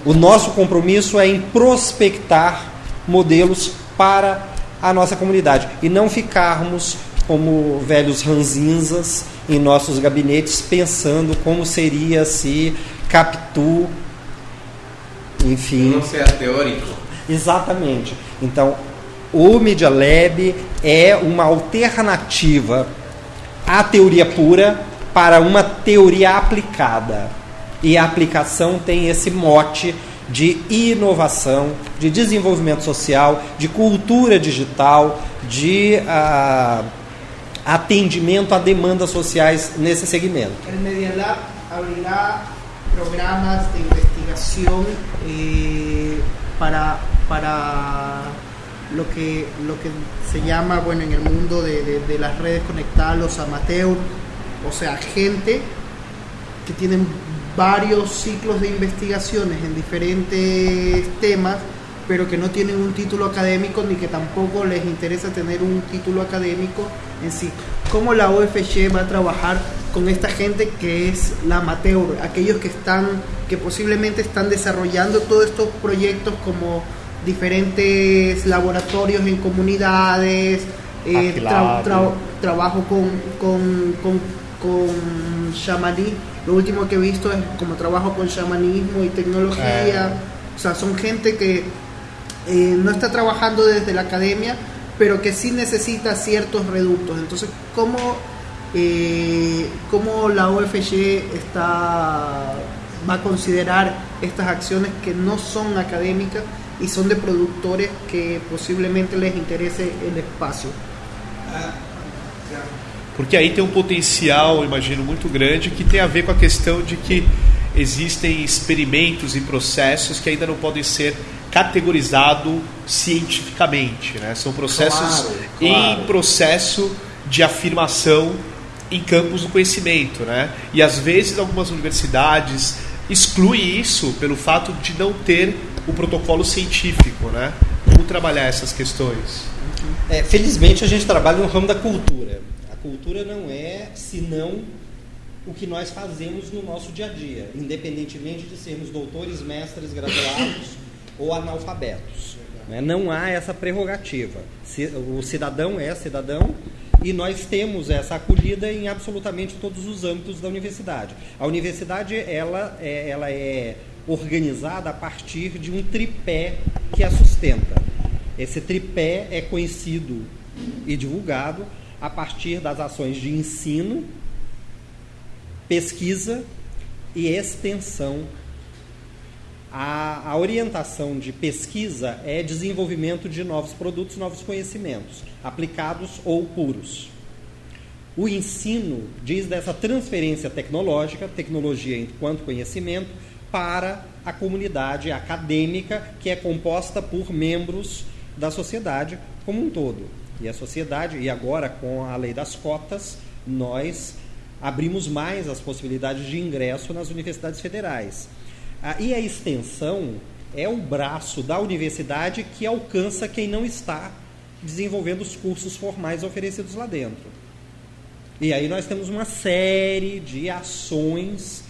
O nosso compromisso é em prospectar modelos para a nossa comunidade e não ficarmos como velhos ranzinzas em nossos gabinetes pensando como seria se Capitu, enfim. Não ser teórico. Exatamente. Então, o Media Lab é uma alternativa à teoria pura para uma teoria aplicada. E a aplicação tem esse mote de inovação, de desenvolvimento social, de cultura digital, de uh, atendimento a demandas sociais nesse segmento. O Media Lab abrirá programas de investigación eh, para, para lo, que, lo que se llama, bueno, en el mundo de, de, las redes conectadas, los amateurs, o sea, gente que tienen varios ciclos de investigaciones en diferentes temas, pero que no tienen un título académico ni que tampoco les interesa tener un título académico en sí. ¿Cómo la OFG va a trabajar con esta gente que es la amateur, aquellos que están, que posiblemente están desarrollando todos estos proyectos como diferentes laboratorios en comunidades, eh, trabajo con, con, con, con shamaní. Lo último que he visto es como trabajo con shamanismo y tecnología. O sea, son gente que eh, no está trabajando desde la academia, pero que sí necesita ciertos reductos. Entonces, ¿cómo eh, cómo la OFG está, va a considerar estas acciones que no son académicas y son de productores que possivelmente les interesse o espaço. Porque aí tem um potencial, imagino, muito grande que tem a ver com a questão de que existem experimentos e processos que ainda não podem ser categorizados cientificamente. Né? São processos claro, claro. em processo de afirmação em campos do conhecimento, né? E às vezes algumas universidades excluem isso pelo fato de não ter o protocolo científico, né? Como trabalhar essas questões? É, felizmente a gente trabalha no ramo da cultura. A cultura não é senão o que nós fazemos no nosso dia a dia, independentemente de sermos doutores, mestres, graduados ou analfabetos. Né? Não há essa prerrogativa. O cidadão é cidadão e nós temos essa acolhida em absolutamente todos os âmbitos da universidade. A universidade ela é, ela é organizada a partir de um tripé que a sustenta. Esse tripé é conhecido e divulgado a partir das ações de ensino, pesquisa e extensão. A, a, orientação de pesquisa é desenvolvimento de novos produtos, novos conhecimentos, aplicados ou puros. O ensino diz dessa transferência tecnológica, tecnologia enquanto conhecimento, para a comunidade acadêmica, que é composta por membros da sociedade como um todo. E a sociedade, e agora com a lei das cotas, nós abrimos mais as possibilidades de ingresso nas universidades federais. Ah, e a extensão é o braço da universidade que alcança quem não está desenvolvendo os cursos formais oferecidos lá dentro. E aí nós temos uma série de ações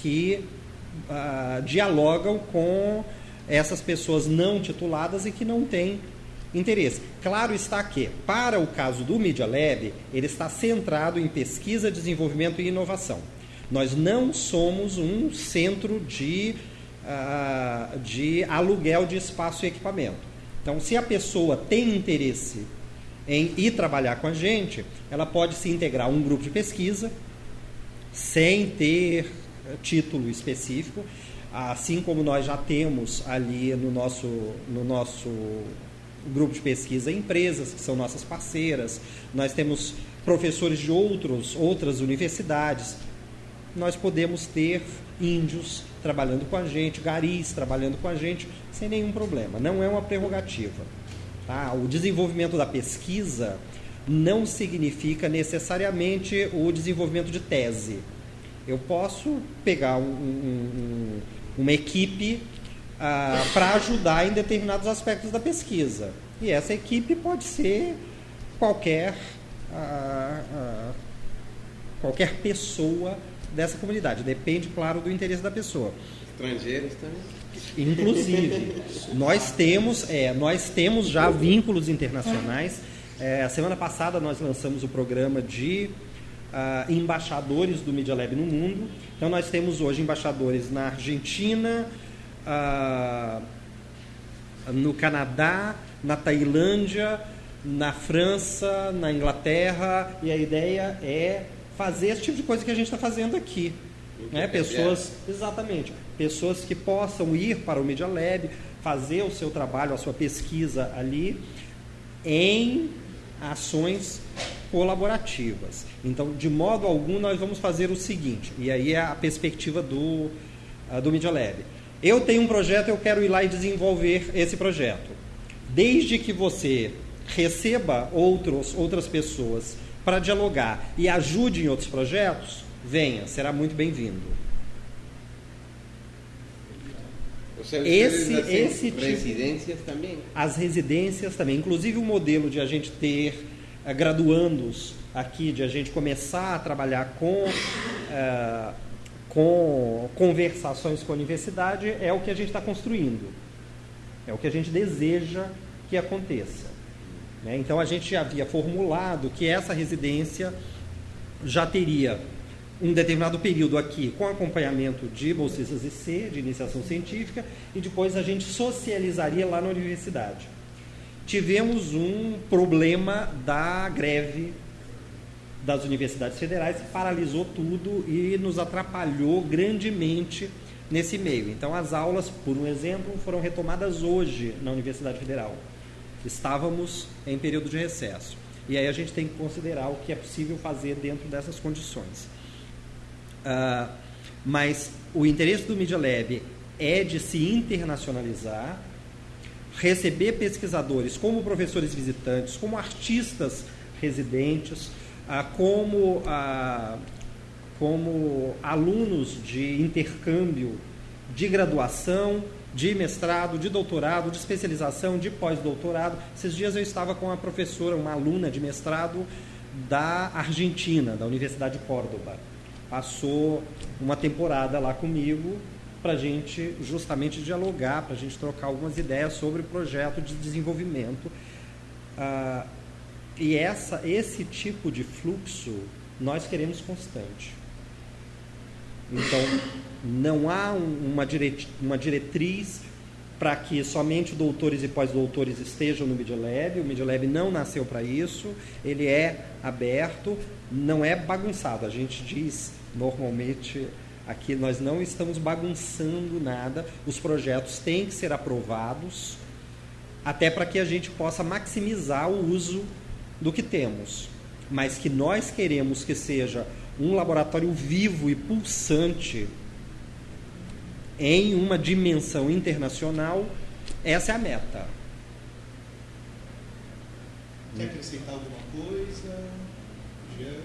que uh, dialogam com essas pessoas não tituladas e que não têm interesse. Claro está que, para o caso do Media Lab, ele está centrado em pesquisa, desenvolvimento e inovação. Nós não somos um centro de, uh, de aluguel de espaço e equipamento. Então, se a pessoa tem interesse em ir trabalhar com a gente, ela pode se integrar a um grupo de pesquisa sem ter título específico, assim como nós já temos ali no nosso, no nosso grupo de pesquisa empresas que são nossas parceiras, nós temos professores de outros, outras universidades, nós podemos ter índios trabalhando com a gente, garis trabalhando com a gente, sem nenhum problema. Não é uma prerrogativa. Tá? O desenvolvimento da pesquisa não significa necessariamente o desenvolvimento de tese. Eu posso pegar um, um, uma equipe ah, para ajudar em determinados aspectos da pesquisa. E essa equipe pode ser qualquer, ah, ah, qualquer pessoa dessa comunidade. Depende, claro, do interesse da pessoa. Estrangeiros também. Inclusive, nós temos, é, nós temos já vínculos internacionais. É, a semana passada nós lançamos o programa de uh, embaixadores do Media Lab no mundo. Então nós temos hoje embaixadores na Argentina, uh, no Canadá, na Tailândia, na França, na Inglaterra, e a ideia é fazer esse tipo de coisa que a gente está fazendo aqui. Né? Pessoas, exatamente, pessoas que possam ir para o Media Lab, fazer o seu trabalho, a sua pesquisa ali, em ações colaborativas. Então, de modo algum, nós vamos fazer o seguinte, e aí é a perspectiva do, uh, do Media Lab. Eu tenho um projeto, eu quero ir lá e desenvolver esse projeto. Desde que você receba outros, outras pessoas para dialogar e ajude em outros projetos, venha, será muito bem-vindo. Esse, esse tipo, residências também. As residências também, inclusive o modelo de a gente ter uh, graduandos aqui, de a gente começar a trabalhar com uh, com conversações com a universidade é o que a gente está construindo, é o que a gente deseja que aconteça. Né? Então a gente havia formulado que essa residência já teria um determinado período aqui com acompanhamento de bolsistas IC, de iniciação científica, e depois a gente socializaria lá na universidade. Tivemos um problema da greve das universidades federais paralisou tudo e nos atrapalhou grandemente nesse meio. Então, as aulas, por um exemplo, foram retomadas hoje na Universidade Federal. Estávamos em período de recesso. E aí a gente tem que considerar o que é possível fazer dentro dessas condições. Uh, mas o interesse do Media Lab é de se internacionalizar, receber pesquisadores como professores visitantes, como artistas residentes, ah, como, ah, como alunos de intercâmbio de graduação, de mestrado, de doutorado, de especialização, de pós-doutorado. Esses dias eu estava com uma professora, uma aluna de mestrado da Argentina, da Universidade de Córdoba. passou uma temporada lá comigo para a gente justamente dialogar, para a gente trocar algumas ideias sobre o projeto de desenvolvimento. Ah, e essa, esse tipo de fluxo nós queremos constante. Então, não há uma, diret, uma diretriz para que somente doutores e pós-doutores estejam no Media Lab. O Media Lab não nasceu para isso, ele é aberto, não é bagunçado. A gente diz normalmente aqui nós não estamos bagunçando nada, os projetos têm que ser aprovados até para que a gente possa maximizar o uso do que temos. Mas que nós queremos que seja um laboratório vivo e pulsante em uma dimensão internacional, essa é a meta. Quer acrescentar alguma coisa? Jean,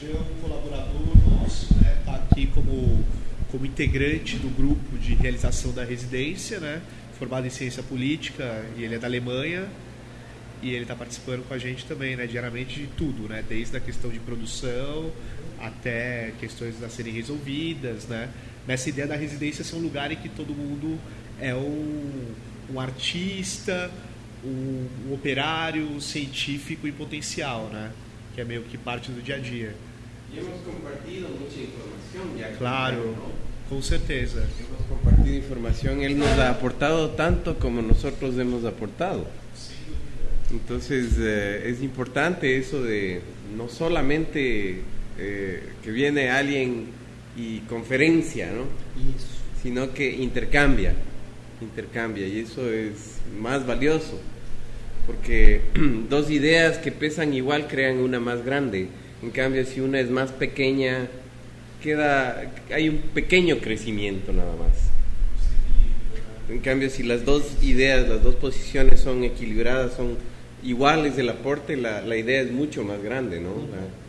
Jean colaborador nosso, está né, tá aqui como, como integrante do grupo de realização da residência, né, formado em ciência política, e ele é da Alemanha, e ele está participando com a gente também, né, diariamente de tudo, né, desde a questão de produção até questões a serem resolvidas, né, nessa ideia da residência ser um lugar em que todo mundo é um, um artista, um, um operário, um científico em potencial, né, que é meio que parte do dia a dia. E hemos compartido muita informação já. Claro, com certeza. Hemos compartido informação, ele nos ha aportado tanto como nós hemos aportado. Entonces eh, es importante eso de no solamente eh, que viene alguien y conferencia, ¿no? sino que intercambia, intercambia y eso es más valioso, porque dos ideas que pesan igual crean una más grande, en cambio si una es más pequeña, queda, hay un pequeño crecimiento nada más. En cambio, si las dos ideas, las dos posiciones son equilibradas, son iguales el aporte, la, la idea es mucho más grande, ¿no?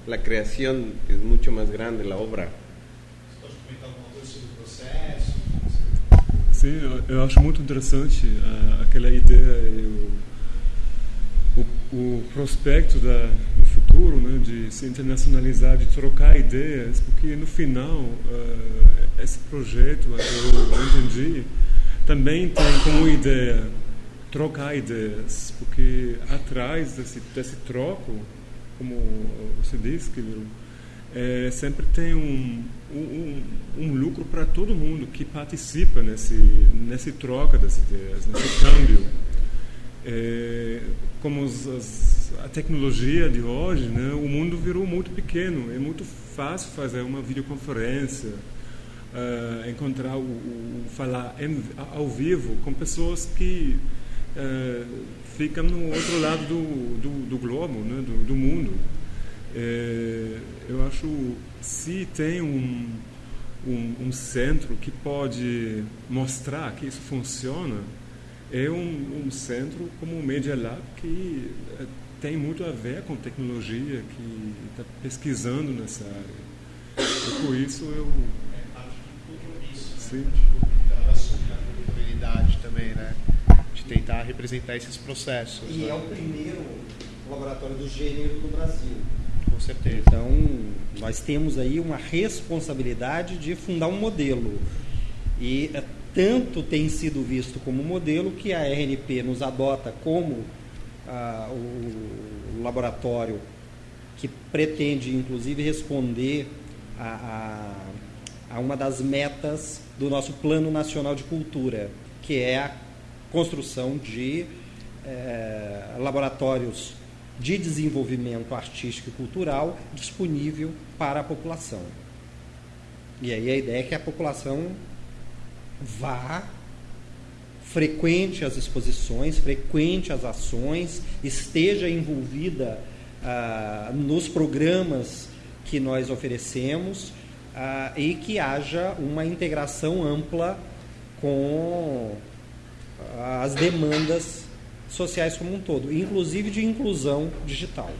La, la creación es mucho más grande, la obra. Sim, eu, acho muito interessante uh, aquela ideia o, o prospecto da, do futuro, né, de se internacionalizar, de trocar ideias, porque no final uh, esse projeto, eu entendi, também tem como ideia trocar ideias, porque atrás desse, desse troco, como você disse, que é, sempre tem um, um, um lucro para todo mundo que participa nesse, nesse troca das ideias, nesse câmbio. É, como as, a tecnologia de hoje, né, o mundo virou muito pequeno, é muito fácil fazer uma videoconferência, uh, encontrar o, o falar em, ao vivo com pessoas que é, fica no outro lado do, do, do globo, né, do, do mundo. É, eu acho se tem um, um, um, centro que pode mostrar que isso funciona, é um, um centro como o Media Lab que é, tem muito a ver com tecnologia, que está pesquisando nessa área. E por isso eu. É parte do compromisso, Sim. da sustentabilidade também, né? Tentar representar esses processos. E né? é o primeiro laboratório do gênero no Brasil. Com certeza. Então, nós temos aí uma responsabilidade de fundar um modelo. E é, tanto tem sido visto como modelo que a RNP nos adota como ah, o, o, laboratório que pretende, inclusive, responder a, a, a uma das metas do nosso Plano Nacional de Cultura, que é a construção de é, laboratórios de desenvolvimento artístico e cultural disponível para a população. E aí a ideia é que a população vá, frequente as exposições, frequente as ações, esteja envolvida ah, nos programas que nós oferecemos ah, e que haja uma integração ampla com as demandas sociais como um todo, inclusive de inclusão digital.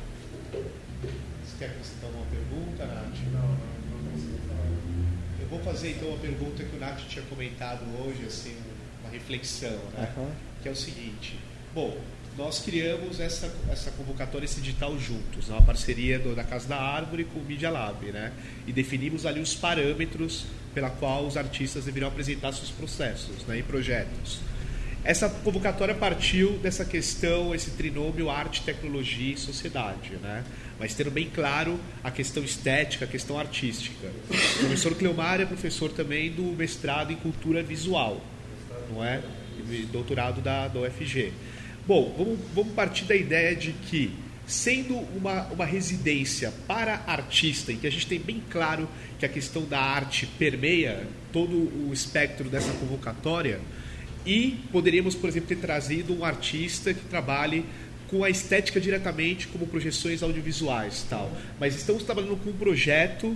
Você quer acrescentar uma pergunta, Nath? Não, não, não Eu vou fazer então uma pergunta que o Nath tinha comentado hoje, assim, uma reflexão, né? Uhum. Que é o seguinte. Bom, nós criamos essa, essa convocatória, esse edital juntos, uma parceria do, da Casa da Árvore com o Media Lab, né? E definimos ali os parâmetros pela qual os artistas deveriam apresentar seus processos né, e projetos. Essa convocatória partiu dessa questão, esse trinômio arte, tecnologia e sociedade, né? mas tendo bem claro a questão estética, a questão artística. O professor Cleomar é professor também do mestrado em cultura visual, não é? Doutorado da, da UFG. Bom, vamos, vamos partir da ideia de que, sendo uma, uma residência para artista, em que a gente tem bem claro que a questão da arte permeia todo o espectro dessa convocatória, e poderíamos, por exemplo, ter trazido um artista que trabalhe com a estética diretamente, como projeções audiovisuais tal. Mas estamos trabalhando com um projeto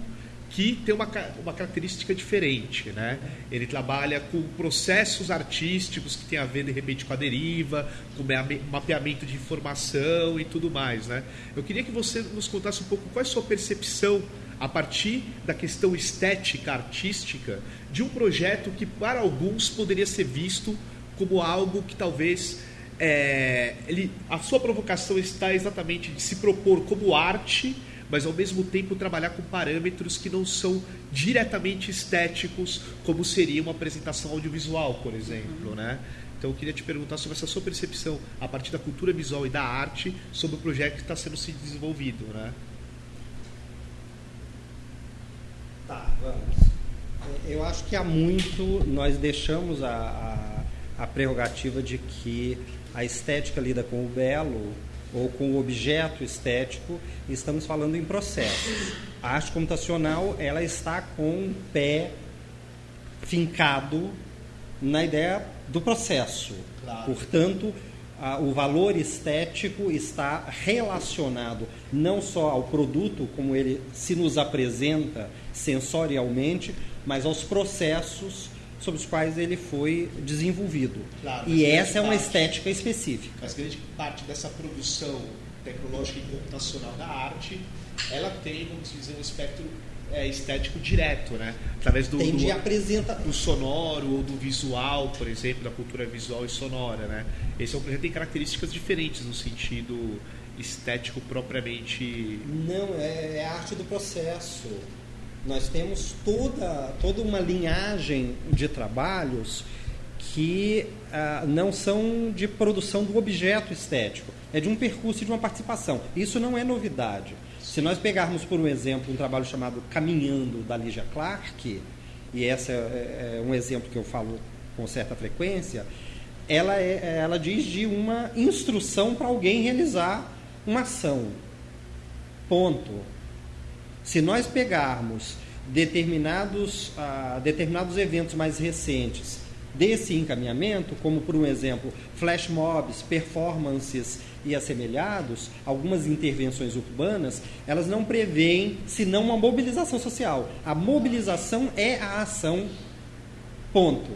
que tem uma, uma característica diferente, né? Ele trabalha com processos artísticos que tem a ver de repente com a deriva, com mapeamento de informação e tudo mais, né? Eu queria que você nos contasse um pouco qual é a sua percepção a partir da questão estética artística de um projeto que para alguns poderia ser visto como algo que talvez é, ele, a sua provocação está exatamente de se propor como arte mas ao mesmo tempo trabalhar com parâmetros que não são diretamente estéticos, como seria uma apresentação audiovisual, por exemplo, né? Então eu queria te perguntar sobre essa sua percepção a partir da cultura visual e da arte sobre o projeto que está sendo se desenvolvido, né? Tá, vamos. Eu acho que há muito nós deixamos a, a, a prerrogativa de que a estética lida com o belo ou com o objeto estético, estamos falando em processos. A arte computacional ela está com um pé fincado na ideia do processo. Claro. Portanto, a, o valor estético está relacionado não só ao produto, como ele se nos apresenta sensorialmente, mas aos processos sobre os quais ele foi desenvolvido. Claro, e essa é uma parte, estética específica. Mas grande parte dessa produção tecnológica e computacional da arte, ela tem, vamos dizer, um espectro é, estético direto, né? Através do, do, apresenta... do sonoro ou do visual, por exemplo, da cultura visual e sonora, né? Esse é um projeto tem características diferentes no sentido estético propriamente. Não, é, é a arte do processo. Nós temos toda, toda uma linhagem de trabalhos que ah, não são de produção do objeto estético, é de um percurso e de uma participação. Isso não é novidade. Se nós pegarmos, por um exemplo, um trabalho chamado Caminhando, da Lígia Clark, e esse é, é, um exemplo que eu falo com certa frequência, ela, é, ela diz de uma instrução para alguém realizar uma ação. Ponto. Se nós pegarmos determinados, ah, determinados eventos mais recentes desse encaminhamento, como por um exemplo, flash mobs, performances e assemelhados, algumas intervenções urbanas, elas não preveem senão uma mobilização social. A mobilização é a ação, ponto.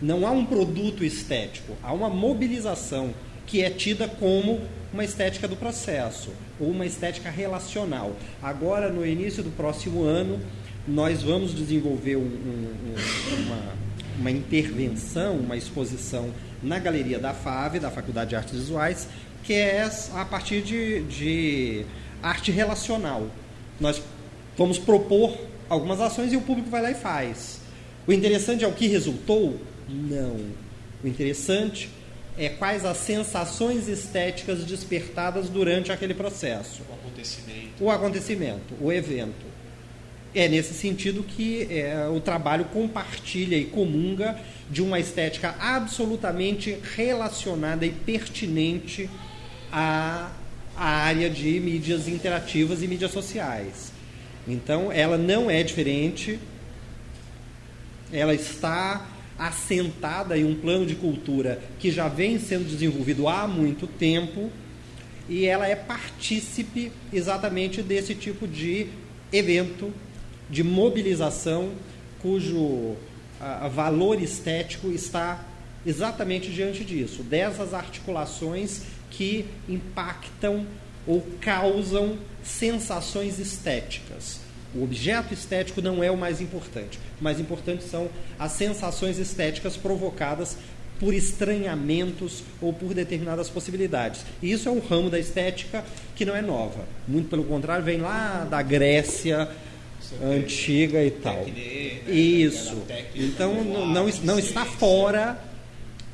Não há um produto estético, há uma mobilização que é tida como uma estética do processo ou uma estética relacional. Agora, no início do próximo ano, nós vamos desenvolver um, um, uma, uma intervenção, uma exposição na Galeria da FAV, da Faculdade de Artes Visuais, que é a partir de, de arte relacional. Nós vamos propor algumas ações e o público vai lá e faz. O interessante é o que resultou? Não. O interessante é quais as sensações estéticas despertadas durante aquele processo. O acontecimento. O acontecimento, o evento. É nesse sentido que é, o trabalho compartilha e comunga de uma estética absolutamente relacionada e pertinente à, à área de mídias interativas e mídias sociais. Então, ela não é diferente, ela está assentada em um plano de cultura que já vem sendo desenvolvido há muito tempo e ela é partícipe exatamente desse tipo de evento, de mobilização, cujo a, a valor estético está exatamente diante disso, dessas articulações que impactam ou causam sensações estéticas. O objeto estético não é o mais importante. O mais importante são as sensações estéticas provocadas por estranhamentos ou por determinadas possibilidades. E isso é um ramo da estética que não é nova. Muito pelo contrário, vem lá da Grécia antiga e tal. Isso. Então não, não está fora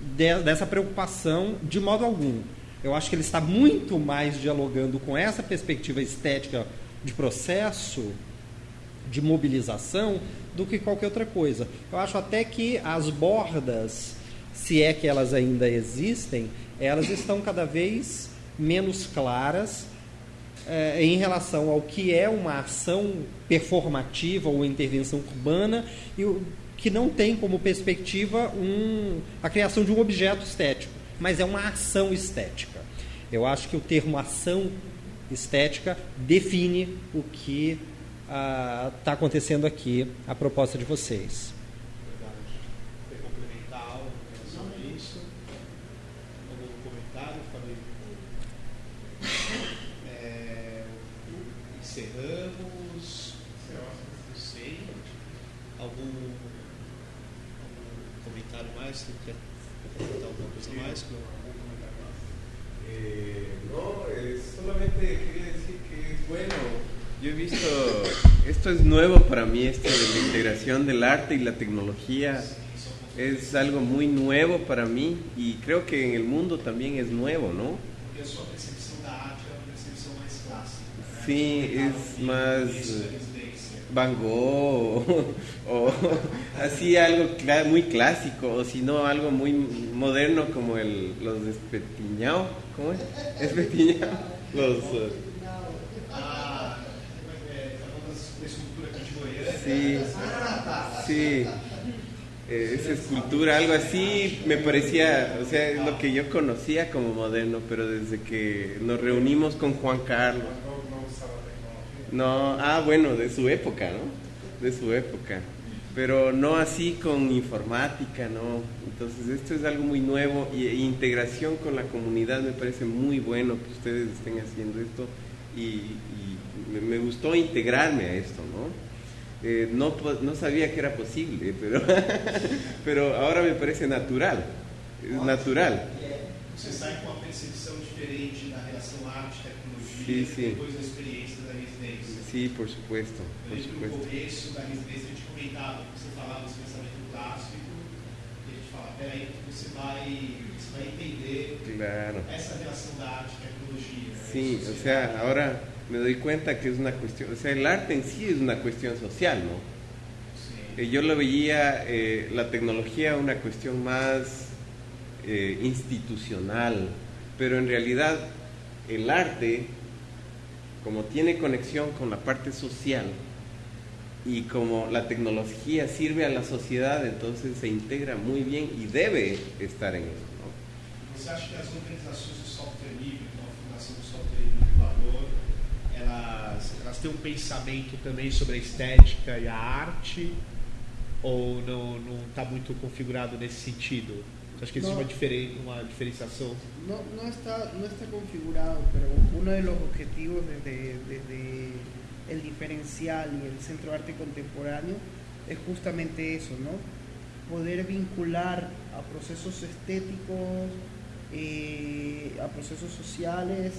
de, dessa preocupação de modo algum. Eu acho que ele está muito mais dialogando com essa perspectiva estética de processo, de mobilização, do que qualquer outra coisa. Eu acho até que as bordas, se é que elas ainda existem, elas estão cada vez menos claras é, em relação ao que é uma ação performativa ou intervenção urbana e o, que não tem como perspectiva um, a criação de um objeto estético, mas é uma ação estética. Eu acho que o termo ação estética define o que está ah, acontecendo aqui, a proposta de vocês. Verdade. complementar algo em isso? Algum comentário, É, encerramos. Não sei. Algum, algum comentário mais? Você quer comentar alguma coisa mais? Eh, no, eh, solamente Yo he visto, esto es nuevo para mí, esto de la integración del arte y la tecnología. Es algo muy nuevo para mí y creo que en el mundo también es nuevo, ¿no? Sí, es más Van Gogh o, así algo muy clásico o si no algo muy moderno como el, los despetiñados ¿Cómo es? Espetiñao. Los. Uh... Sí, sí. Eh, esa escultura, algo así, me parecía, o sea, es lo que yo conocía como moderno, pero desde que nos reunimos con Juan Carlos. No, ah, bueno, de su época, ¿no? De su época pero no así con informática, ¿no? Entonces esto es algo muy nuevo y e integración con la comunidad me parece muy bueno que ustedes estén haciendo esto y, me, gustó integrarme a esto, ¿no? Eh, no, no sabía que era posible, pero, pero ahora me parece natural, natural. Você sai com uma percepção diferente da relação arte-tecnologia sí, sí. depois da experiência da residência. Sí, por supuesto. Por supuesto. No começo da residência a gente comentava, você falava desse pensamento clássico, e a gente fala, peraí, você vai, você vai entender claro. essa relação da arte e tecnologia. Sí, o sea, ahora me doy cuenta que es una cuestión, o sea, el arte en sí es una cuestión social, ¿no? Sí. Eh, yo lo veía, eh, la tecnología, una cuestión más eh, institucional, pero en realidad el arte como tiene conexión con la parte social y como la tecnología sirve a la sociedad, entonces se integra muy bien y debe estar en eso. ¿no? Elas, elas têm um pensamento também sobre a estética e a arte? Ou não está muito configurado nesse sentido? Acho que existe una, diferen, una diferenciación. No, no, está, no está configurado, pero uno de los objetivos desde, desde el diferencial y el Centro de Arte Contemporáneo es justamente eso, ¿no? Poder vincular a procesos estéticos, eh, a procesos sociales,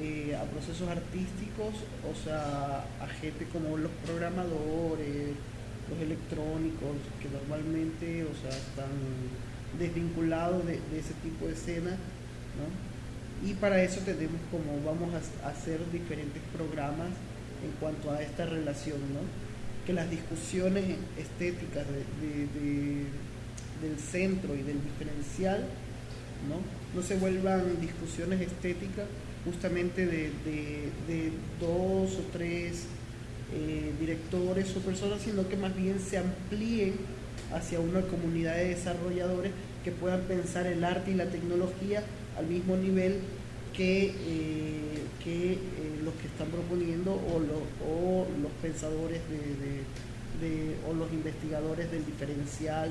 eh, a procesos artísticos, o sea, a gente como los programadores, los electrónicos, que normalmente, o sea, están desvinculado de, ese tipo de escena, ¿no? Y para eso tenemos como vamos a, hacer diferentes programas en cuanto a esta relación, ¿no? Que las discusiones estéticas del centro y del diferencial, ¿no? No se vuelvan discusiones estéticas justamente de, dos o tres eh, directores o personas, sino que más bien se amplíen hacia una comunidad de desarrolladores que puedan pensar el arte y la tecnología al mismo nivel que, eh, que eh, los que están proponiendo o, o los pensadores de, o los investigadores del diferencial.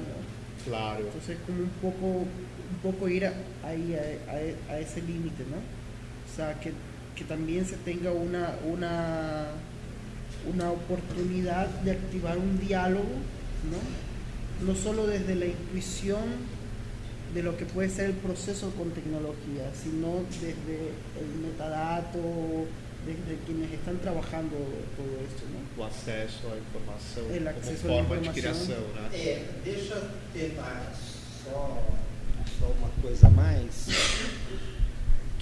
Claro. Entonces como un poco, un poco ir ahí a, a, ese límite, ¿no? Sea, que, que también se tenga una, una, una oportunidad de activar un diálogo, ¿no? no solo desde la intuición de lo que puede ser el proceso con tecnología, sino desde el metadato, desde quienes están trabajando todo esto, ¿no? O acesso à informação El acceso forma de informação. criação, né? É, deixa eu tentar só, só uma coisa a mais,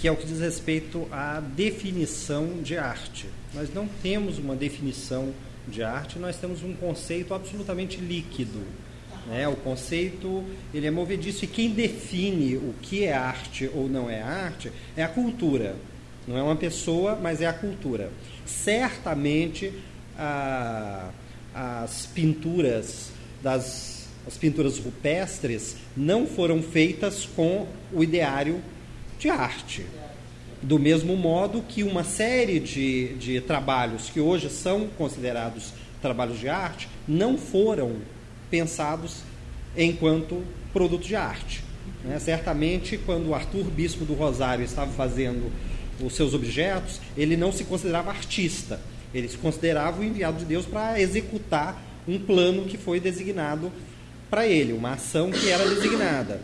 que é o que diz respeito à definição de arte. Nós não temos uma definição de arte, nós temos um conceito absolutamente líquido. Né? O conceito ele é movediço e quem define o que é arte ou não é arte é a cultura. Não é uma pessoa, mas é a cultura. Certamente a- as pinturas das as pinturas rupestres não foram feitas com o ideário de arte. Do mesmo modo que uma série de, de trabalhos que hoje são considerados trabalhos de arte não foram pensados enquanto produto de arte. né? Certamente, quando Arthur Bispo do Rosário estava fazendo os seus objetos, ele não se considerava artista, ele se considerava o enviado de Deus para executar um plano que foi designado para ele, uma ação que era designada.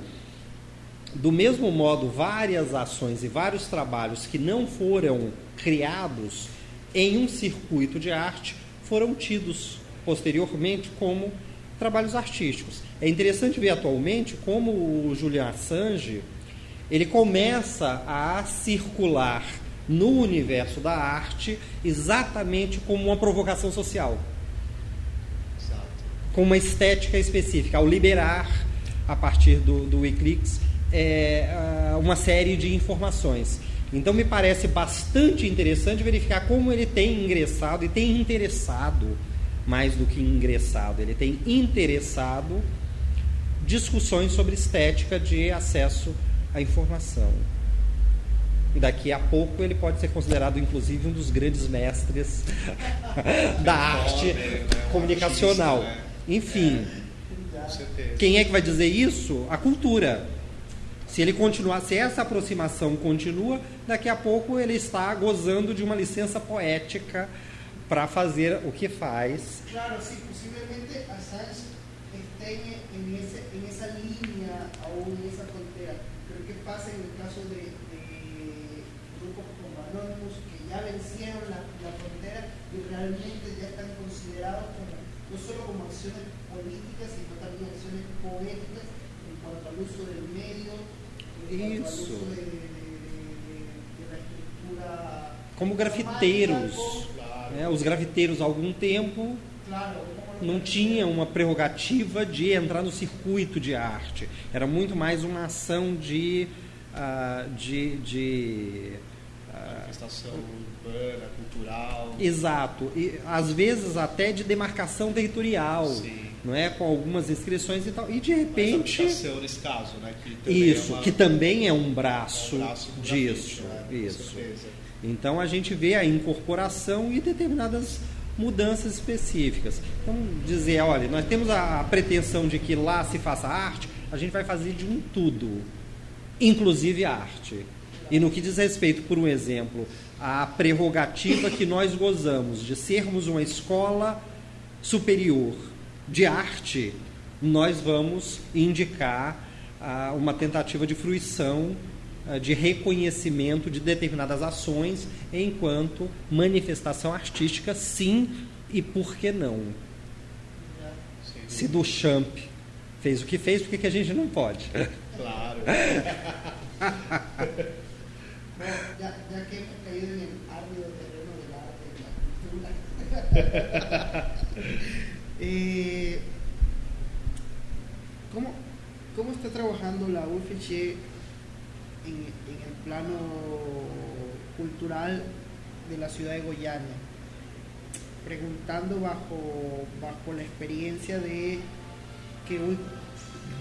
Do mesmo modo, várias ações e vários trabalhos que não foram criados em um circuito de arte foram tidos posteriormente como trabalhos artísticos. É interessante ver atualmente como o Julian Assange ele começa a circular no universo da arte exatamente como uma provocação social Exato. com uma estética específica, ao liberar, a partir do, do Wikileaks, é, uma série de informações. Então, me parece bastante interessante verificar como ele tem ingressado e tem interessado, mais do que ingressado, ele tem interessado discussões sobre estética de acesso à informação. Daqui a pouco ele pode ser considerado, inclusive, um dos grandes mestres da arte né? comunicacional. Né? Enfim, certeza. quem é que vai dizer isso? A cultura. Se ele continuar, se essa aproximação continua, daqui a pouco ele está gozando de uma licença poética para fazer o que faz. Claro, sí, posiblemente Assange esté en, en ese- en esa línea o en esa frontera. Pero ¿qué pasa en el caso de, de grupos como Anonymous que ya vencieron la, la frontera y realmente ya están considerados como, no solo como acciones políticas, sino también acciones poéticas en cuanto al uso del medio, Isso. Como grafiteiros. Né? Os grafiteiros, há algum tempo, não tinham uma prerrogativa de entrar no circuito de arte. Era muito mais uma ação de. ah, de, de ah, Manifestação urbana, cultural. Exato, e às vezes até de demarcação territorial, Sim. Não é, com algumas inscrições e tal. E de repente habitação, nesse caso, né? Que também isso, é uma- que também é um braço, é um braço disso, né? Isso. Então a gente vê a incorporação e determinadas mudanças específicas. Então dizer, olha, nós temos a, a pretensão de que lá se faça arte, a gente vai fazer de um tudo, inclusive arte. E no que diz respeito, por um exemplo, à prerrogativa que nós gozamos de sermos uma escola superior de arte, nós vamos indicar ah, uma tentativa de fruição, ah, de reconhecimento de determinadas ações enquanto manifestação artística, sim, e por que não? Se Duchamp fez o que fez, por que que a gente não pode? Claro. Ya, ya que hemos caído en el árido terreno del arte la cultura, eh, ¿cómo, ¿cómo está trabajando la UFG en, en el plano cultural de la ciudad de Goiânia? Preguntando bajo, bajo la experiencia de que,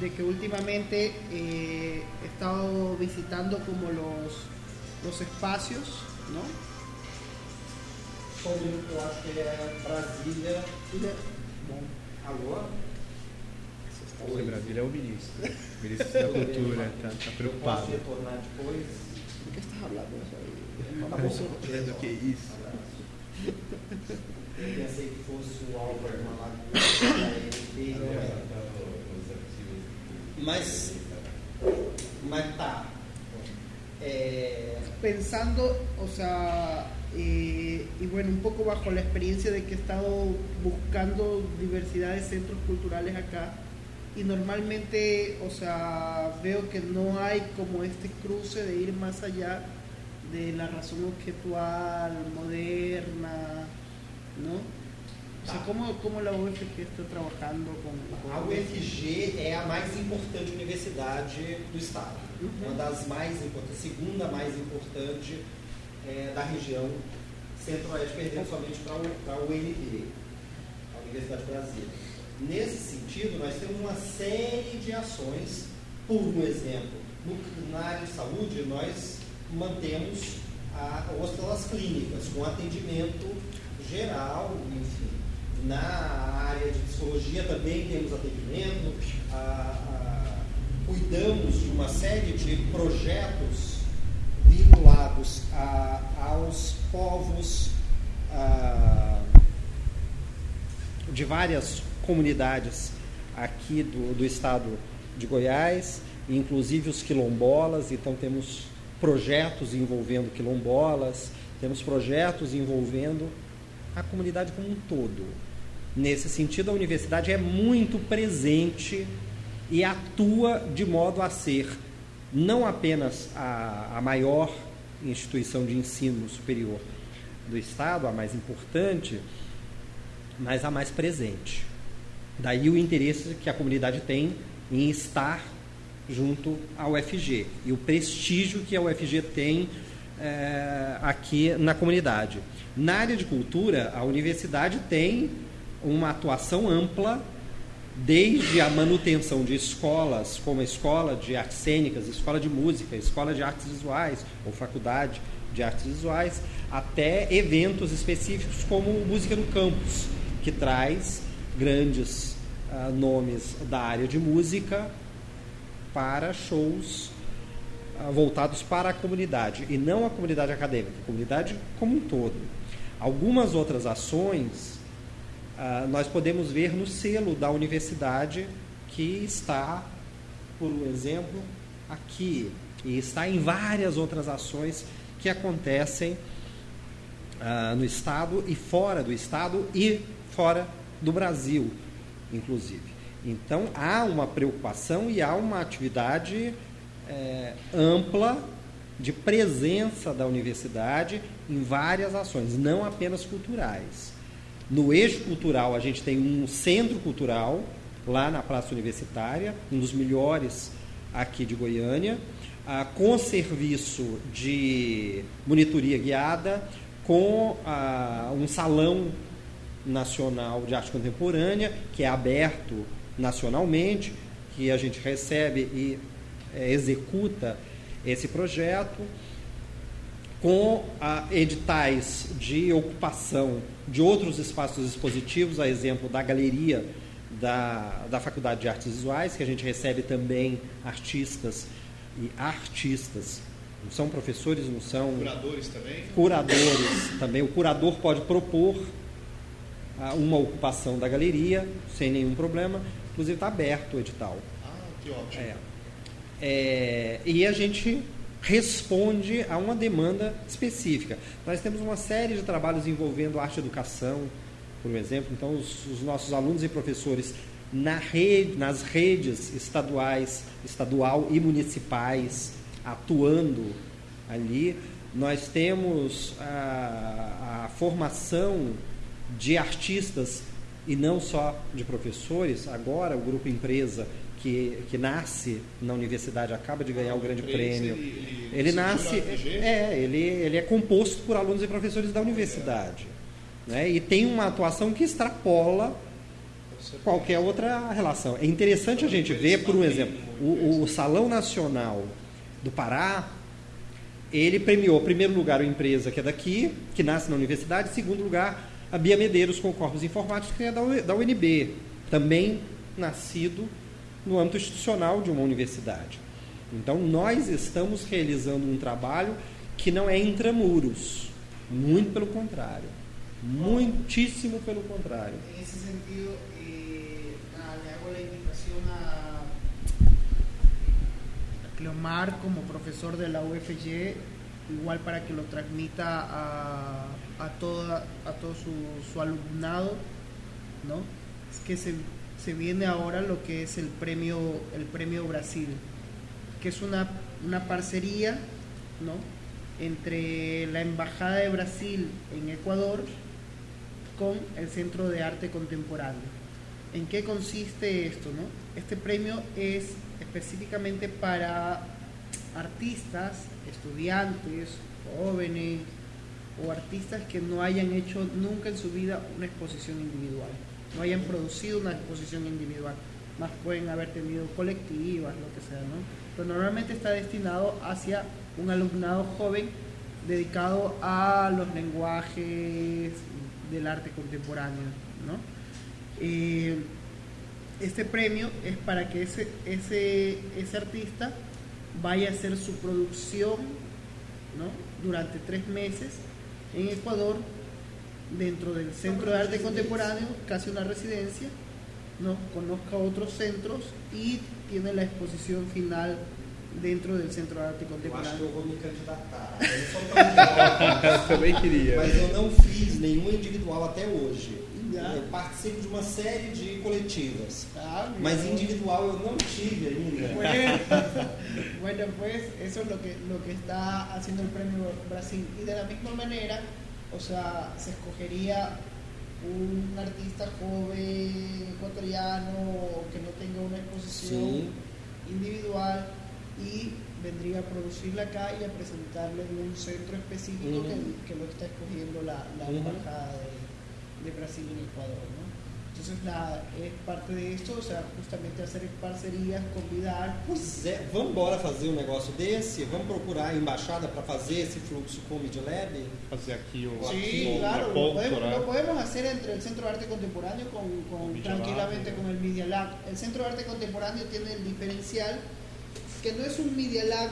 de que últimamente eh, he estado visitando como los, los espacios, ¿no? Brasília. Alô? O Brasília é o ministro. O ministro da Cultura tá, tá preocupado. retornar depois? ¿de qué estás hablando? Eso ahí? Do que isso? Pensei que fosse o Álvaro Malaguti, Mas matar. Eh, Pensando, o sea, eh, y bueno, un poco bajo la experiencia de que he estado buscando diversidad de centros culturales acá, y normalmente, o sea, veo que no hay como este cruce de ir más allá de la razón objetual, moderna, ¿no? O sea, ¿cómo, cómo la UFG está trabajando com, com... A UFG é a mais importante universidade do estado. Uhum. Uma das mais importantes, segunda mais importante é, da região centro-oeste, perdendo somente para a UNB, a Universidade de Brasília. Nesse sentido, nós temos uma série de ações. Por um exemplo, no, na área de saúde, nós mantemos a, as clínicas com atendimento geral, enfim na área de psicologia também temos atendimento, a, a, cuidamos de uma série de projetos vinculados a, aos povos de várias comunidades aqui do, do estado de Goiás, inclusive os quilombolas, então temos projetos envolvendo quilombolas, temos projetos envolvendo a comunidade como um todo. Nesse sentido, a universidade é muito presente e atua de modo a ser não apenas a, a maior instituição de ensino superior do Estado, a mais importante, mas a mais presente. Daí o interesse que a comunidade tem em estar junto à UFG e o prestígio que a UFG tem é, aqui na comunidade. Na área de cultura, a universidade tem uma atuação ampla, desde a manutenção de escolas, como a escola de artes cênicas, escola de música, escola de artes visuais, ou faculdade de artes visuais, até eventos específicos como Música no Campus, que traz grandes uh, nomes da área de música para shows uh, voltados para a comunidade, e não a comunidade acadêmica, a comunidade como um todo. Algumas outras ações uh, nós podemos ver no selo da universidade que está, por exemplo, aqui e está em várias outras ações que acontecem uh, no estado e fora do estado e fora do Brasil, inclusive. Então há uma preocupação e há uma atividade é, ampla de presença da universidade em várias ações, não apenas culturais. No eixo cultural, a gente tem um centro cultural lá na Praça Universitária, um dos melhores aqui de Goiânia, ah, com serviço de monitoria guiada, com ah, um salão nacional de arte contemporânea, que é aberto nacionalmente, que a gente recebe e é, executa esse projeto com a, editais de ocupação de outros espaços expositivos, a exemplo da galeria da, da Faculdade de Artes Visuais, que a gente recebe também artistas e artistas. Não são professores, não são. Curadores também? Curadores também. O curador pode propor uh, uma ocupação da galeria sem nenhum problema. Inclusive está aberto o edital. Ah, que ótimo. É. É, e a gente responde a uma demanda específica. Nós temos uma série de trabalhos envolvendo arte educação, por exemplo. Então, os, os nossos alunos e professores na rede, nas redes estaduais, estadual e municipais, atuando ali. Nós temos a, a formação de artistas e não só de professores. Agora, o grupo empresa que, que nasce na universidade, acaba de ganhar o grande prêmio. Ele, ele, nasce. É, ele, ele é composto por alunos e professores da universidade. Né? E tem uma atuação que extrapola qualquer outra relação. É interessante a gente ver, por um exemplo, o, o Salão Nacional do Pará, ele premiou, em primeiro lugar, a empresa que é daqui, que nasce na universidade, em segundo lugar, a Bia Medeiros com corpos informáticos, que é da UNB, também nascido no âmbito institucional de uma universidade. Então, nós estamos realizando um trabalho que não é intramuros, muito pelo contrário. Muitíssimo pelo contrário. Nesse sentido, eh, le hago a Cleomar como profesor de la UFG, igual para que lo transmita a, a, toda, a todo su, su alumnado, ¿no? Es que se, se viene ahora lo que es el premio, el premio Brasil, que es una, una parcería, ¿no? entre la Embajada de Brasil en Ecuador con el Centro de Arte Contemporáneo. ¿En qué consiste esto? No? Este premio es específicamente para artistas, estudiantes, jóvenes o artistas que no hayan hecho nunca en su vida una exposición individual, no hayan producido una exposición individual, más pueden haber tenido colectivas, lo que sea, ¿no? Pero normalmente está destinado hacia un alumnado joven dedicado a los lenguajes del arte contemporáneo. ¿no? Eh, este premio es para que ese, ese, ese artista vaya a hacer su producción ¿no? durante tres meses en Ecuador dentro del Centro de Arte Contemporáneo, casi una residencia, ¿no? conozca otros centros y tiene la exposición final dentro do Centro de Arte Contemporâneo. Eu acho que eu vou me candidatar. Eu, eu também queria. Mas eu não fiz nenhum individual até hoje. Eu participo de uma série de coletivas. Ah, mas individual eu não tive ainda. Bueno, bueno, pues eso es lo que, lo que está haciendo el Premio Brasil. Y de la misma manera, o sea, se escogería un artista joven ecuatoriano que no tenga una exposición sí. individual y vendría a producirla acá y a presentarle en un centro específico que, que, lo está escogiendo la, la embajada de, de, Brasil en Ecuador. ¿no? Entonces la, es parte de esto, o sea, justamente hacer parcerias, convidar. Pois é, vamos embora fazer um negócio desse? Vamos procurar a embaixada para fazer esse fluxo com o Media Lab? Fazer aqui o. Sí, aqui, claro, ponto, lo, podemos, lo, podemos, hacer entre el Centro de Arte Contemporáneo con, con tranquilamente con el Media Lab. El Centro de Arte Contemporáneo tiene el diferencial que no es un Media Lab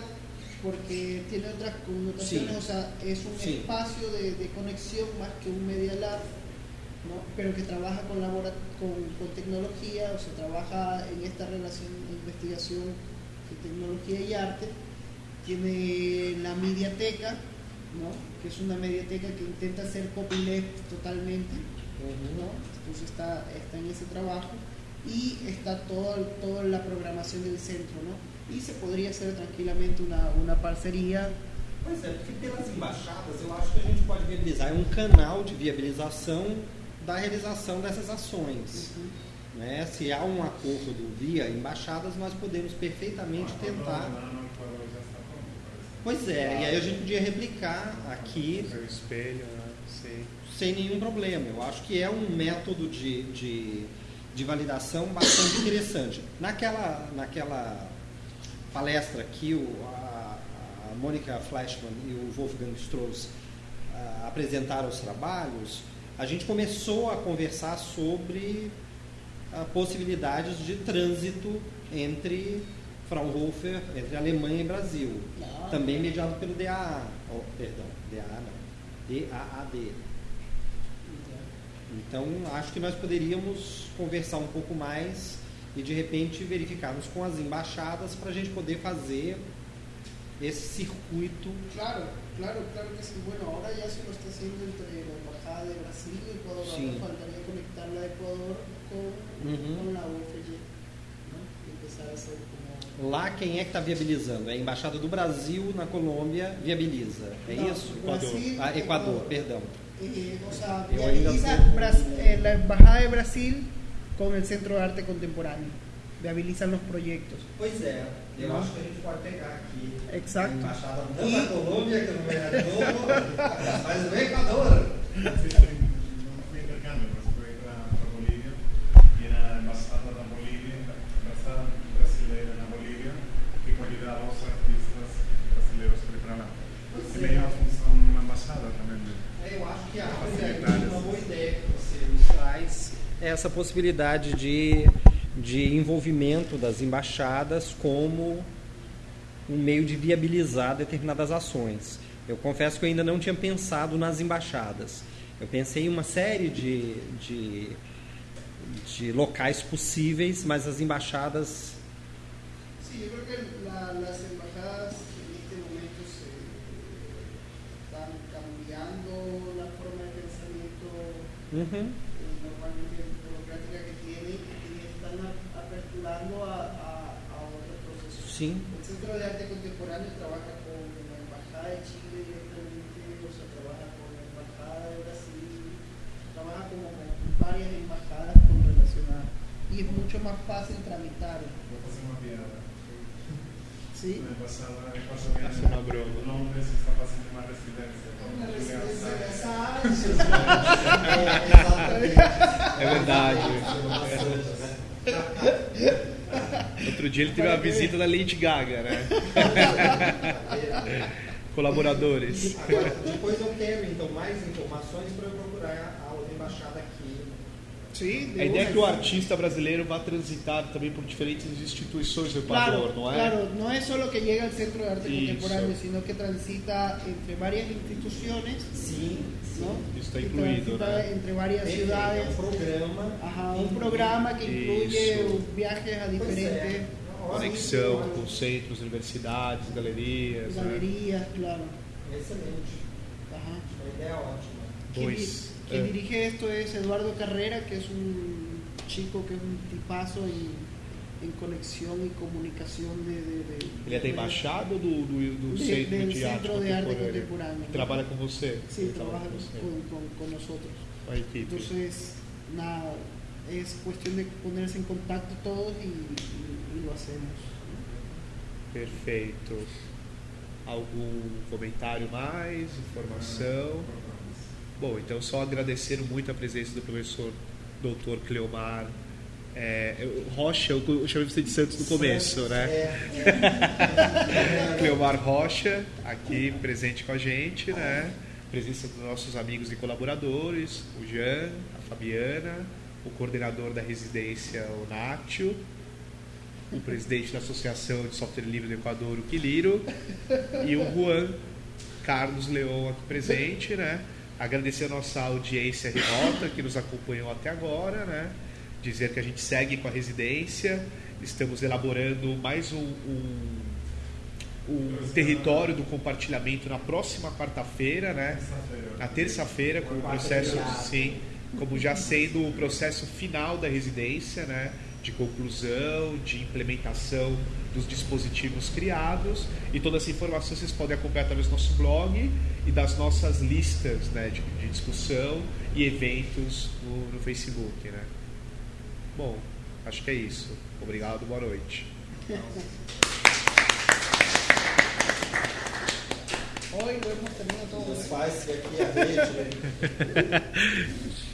porque tiene otras connotaciones, o sea, es un espacio de, de, conexión más que un Media Lab, ¿no? pero que trabaja con, labora, con, con, tecnología, o sea, trabaja en esta relación de investigación de tecnología y arte. Tiene la mediateca, ¿no? que es una mediateca que intenta hacer copyleft totalmente, ¿no? entonces está, está en ese trabajo y está toda todo la programación del centro. ¿no? e se poderia ser tranquilamente uma, uma parceria. Pois é, porque pelas embaixadas eu acho que a gente pode viabilizar é um canal de viabilização da realização dessas ações. Uhum. Né? Se há um acordo via embaixadas, nós podemos perfeitamente tentar. Pois é, e aí a gente podia replicar aqui. O espelho, né? Sim. Sem nenhum problema. Eu acho que é um método de, de, de validação bastante interessante. Naquela, naquela palestra que o, a, a Mônica Flashman e o Wolfgang Strauss a, apresentaram os trabalhos, a gente começou a conversar sobre a possibilidades de trânsito entre Fraunhofer, entre Alemanha e Brasil, não. também mediado pelo DAA, oh, perdão, DAA não, DAAD. Então, acho que nós poderíamos conversar um pouco mais e de repente verificarmos com as embaixadas para a gente poder fazer esse circuito. Claro, claro, claro que sim. Bueno, agora já se lo está haciendo entre a Embajada de Brasil e Ecuador. Sim. Ahora faltaría de Ecuador com, uhum. com a UFG. ¿no? E empezar a hacer como... Lá quem é que está viabilizando? É a Embaixada do Brasil na Colômbia viabiliza. É Não, isso? Brasil, ah, Equador, Equador, perdão. Eh, o sea, viabiliza eh, la Embajada de Brasil com o Centro de Arte Contemporâneo. Viabilizam os projetos. Pois é, eu acho que a gente pode pegar aqui Exato. a embaixada não da Colômbia, que não é do, mas do Equador. essa possibilidade de, de envolvimento das embaixadas como um meio de viabilizar determinadas ações. Eu confesso que eu ainda não tinha pensado nas embaixadas. Eu pensei em uma série de, de, de locais possíveis, mas as embaixadas Sí, yo creo que la- las embajadas en este momento se están cambiando la forma de pensamiento Uhum. A, a- a otros procesos. Sim. El Centro de Arte Contemporáneo trabaja con la Embajada de Chile directamente, o sea, trabaja con la Embajada de Brasil, trabaja como con varias embajadas con relación a... Y es mucho más fácil tramitar. ¿Sí? Broma. Londres está. Una residencia de verdade. Outro dia ele teve uma visita da Lady Gaga, né? Colaboradores. Agora, depois eu quero então mais informações para eu procurar a outra embaixada aqui. De A ideia é que o artista brasileiro vá transitar também por diferentes instituições do Equador, Claro, não é? claro, no es solo que llega al Centro de Arte Eso. Contemporáneo, sino que transita entre varias instituciones, Sim, ¿no? Está transita né? entre varias Perfeito, ciudades. É um programa. Ajá, un programa que incluye Eso. viajes a diferentes Conexão com centros, universidades, galerias. Né? galerías, claro. Excelente. Ajá. Uma ideia ótima. Quien, quien dirige esto es Eduardo Carrera, que es un chico que es un tipazo en, en conexión y comunicación de... de, de Ele é da embaixada ou do, do, do De- Centro de Centro de Arte Contemporâneo? Contemporáneo. Trabalha com você? Sí, Ele trabaja com você. con, con- con nosotros. Com a equipe. Entonces, nada, es cuestión de ponerse en contacto todos y, y- y lo hacemos. Perfeito. Algum comentário mais? Informação? Bom, então só agradecer muito a presença do professor Dr. Cleomar é, Rocha, eu eu chamei você de Santos no começo, né? É, Cleomar Rocha, aqui presente com a gente, né? Presença dos nossos amigos e colaboradores, o Jean, a Fabiana, o coordenador da residência, o Nátio, o presidente da Associação de Software Livre do Equador, o Quiliro, e o Juan Carlos Leão aqui presente, né? Agradecer a nossa audiência remota que nos acompanhou até agora, né? Dizer que a gente segue com a residência, estamos elaborando mais um, um, um território do compartilhamento na próxima quarta-feira, né? Na terça-feira, com o processo, sim, como já sendo o processo final da residência, né? De conclusão, de implementação dos dispositivos criados. E toda essa informação vocês podem acompanhar através do nosso blog e das nossas listas né, de, de discussão e eventos no, no Facebook, né? Bom, acho que é isso. Obrigado, boa noite. Hoy lo hemos tenido todo. Desfaz-se aqui a rede.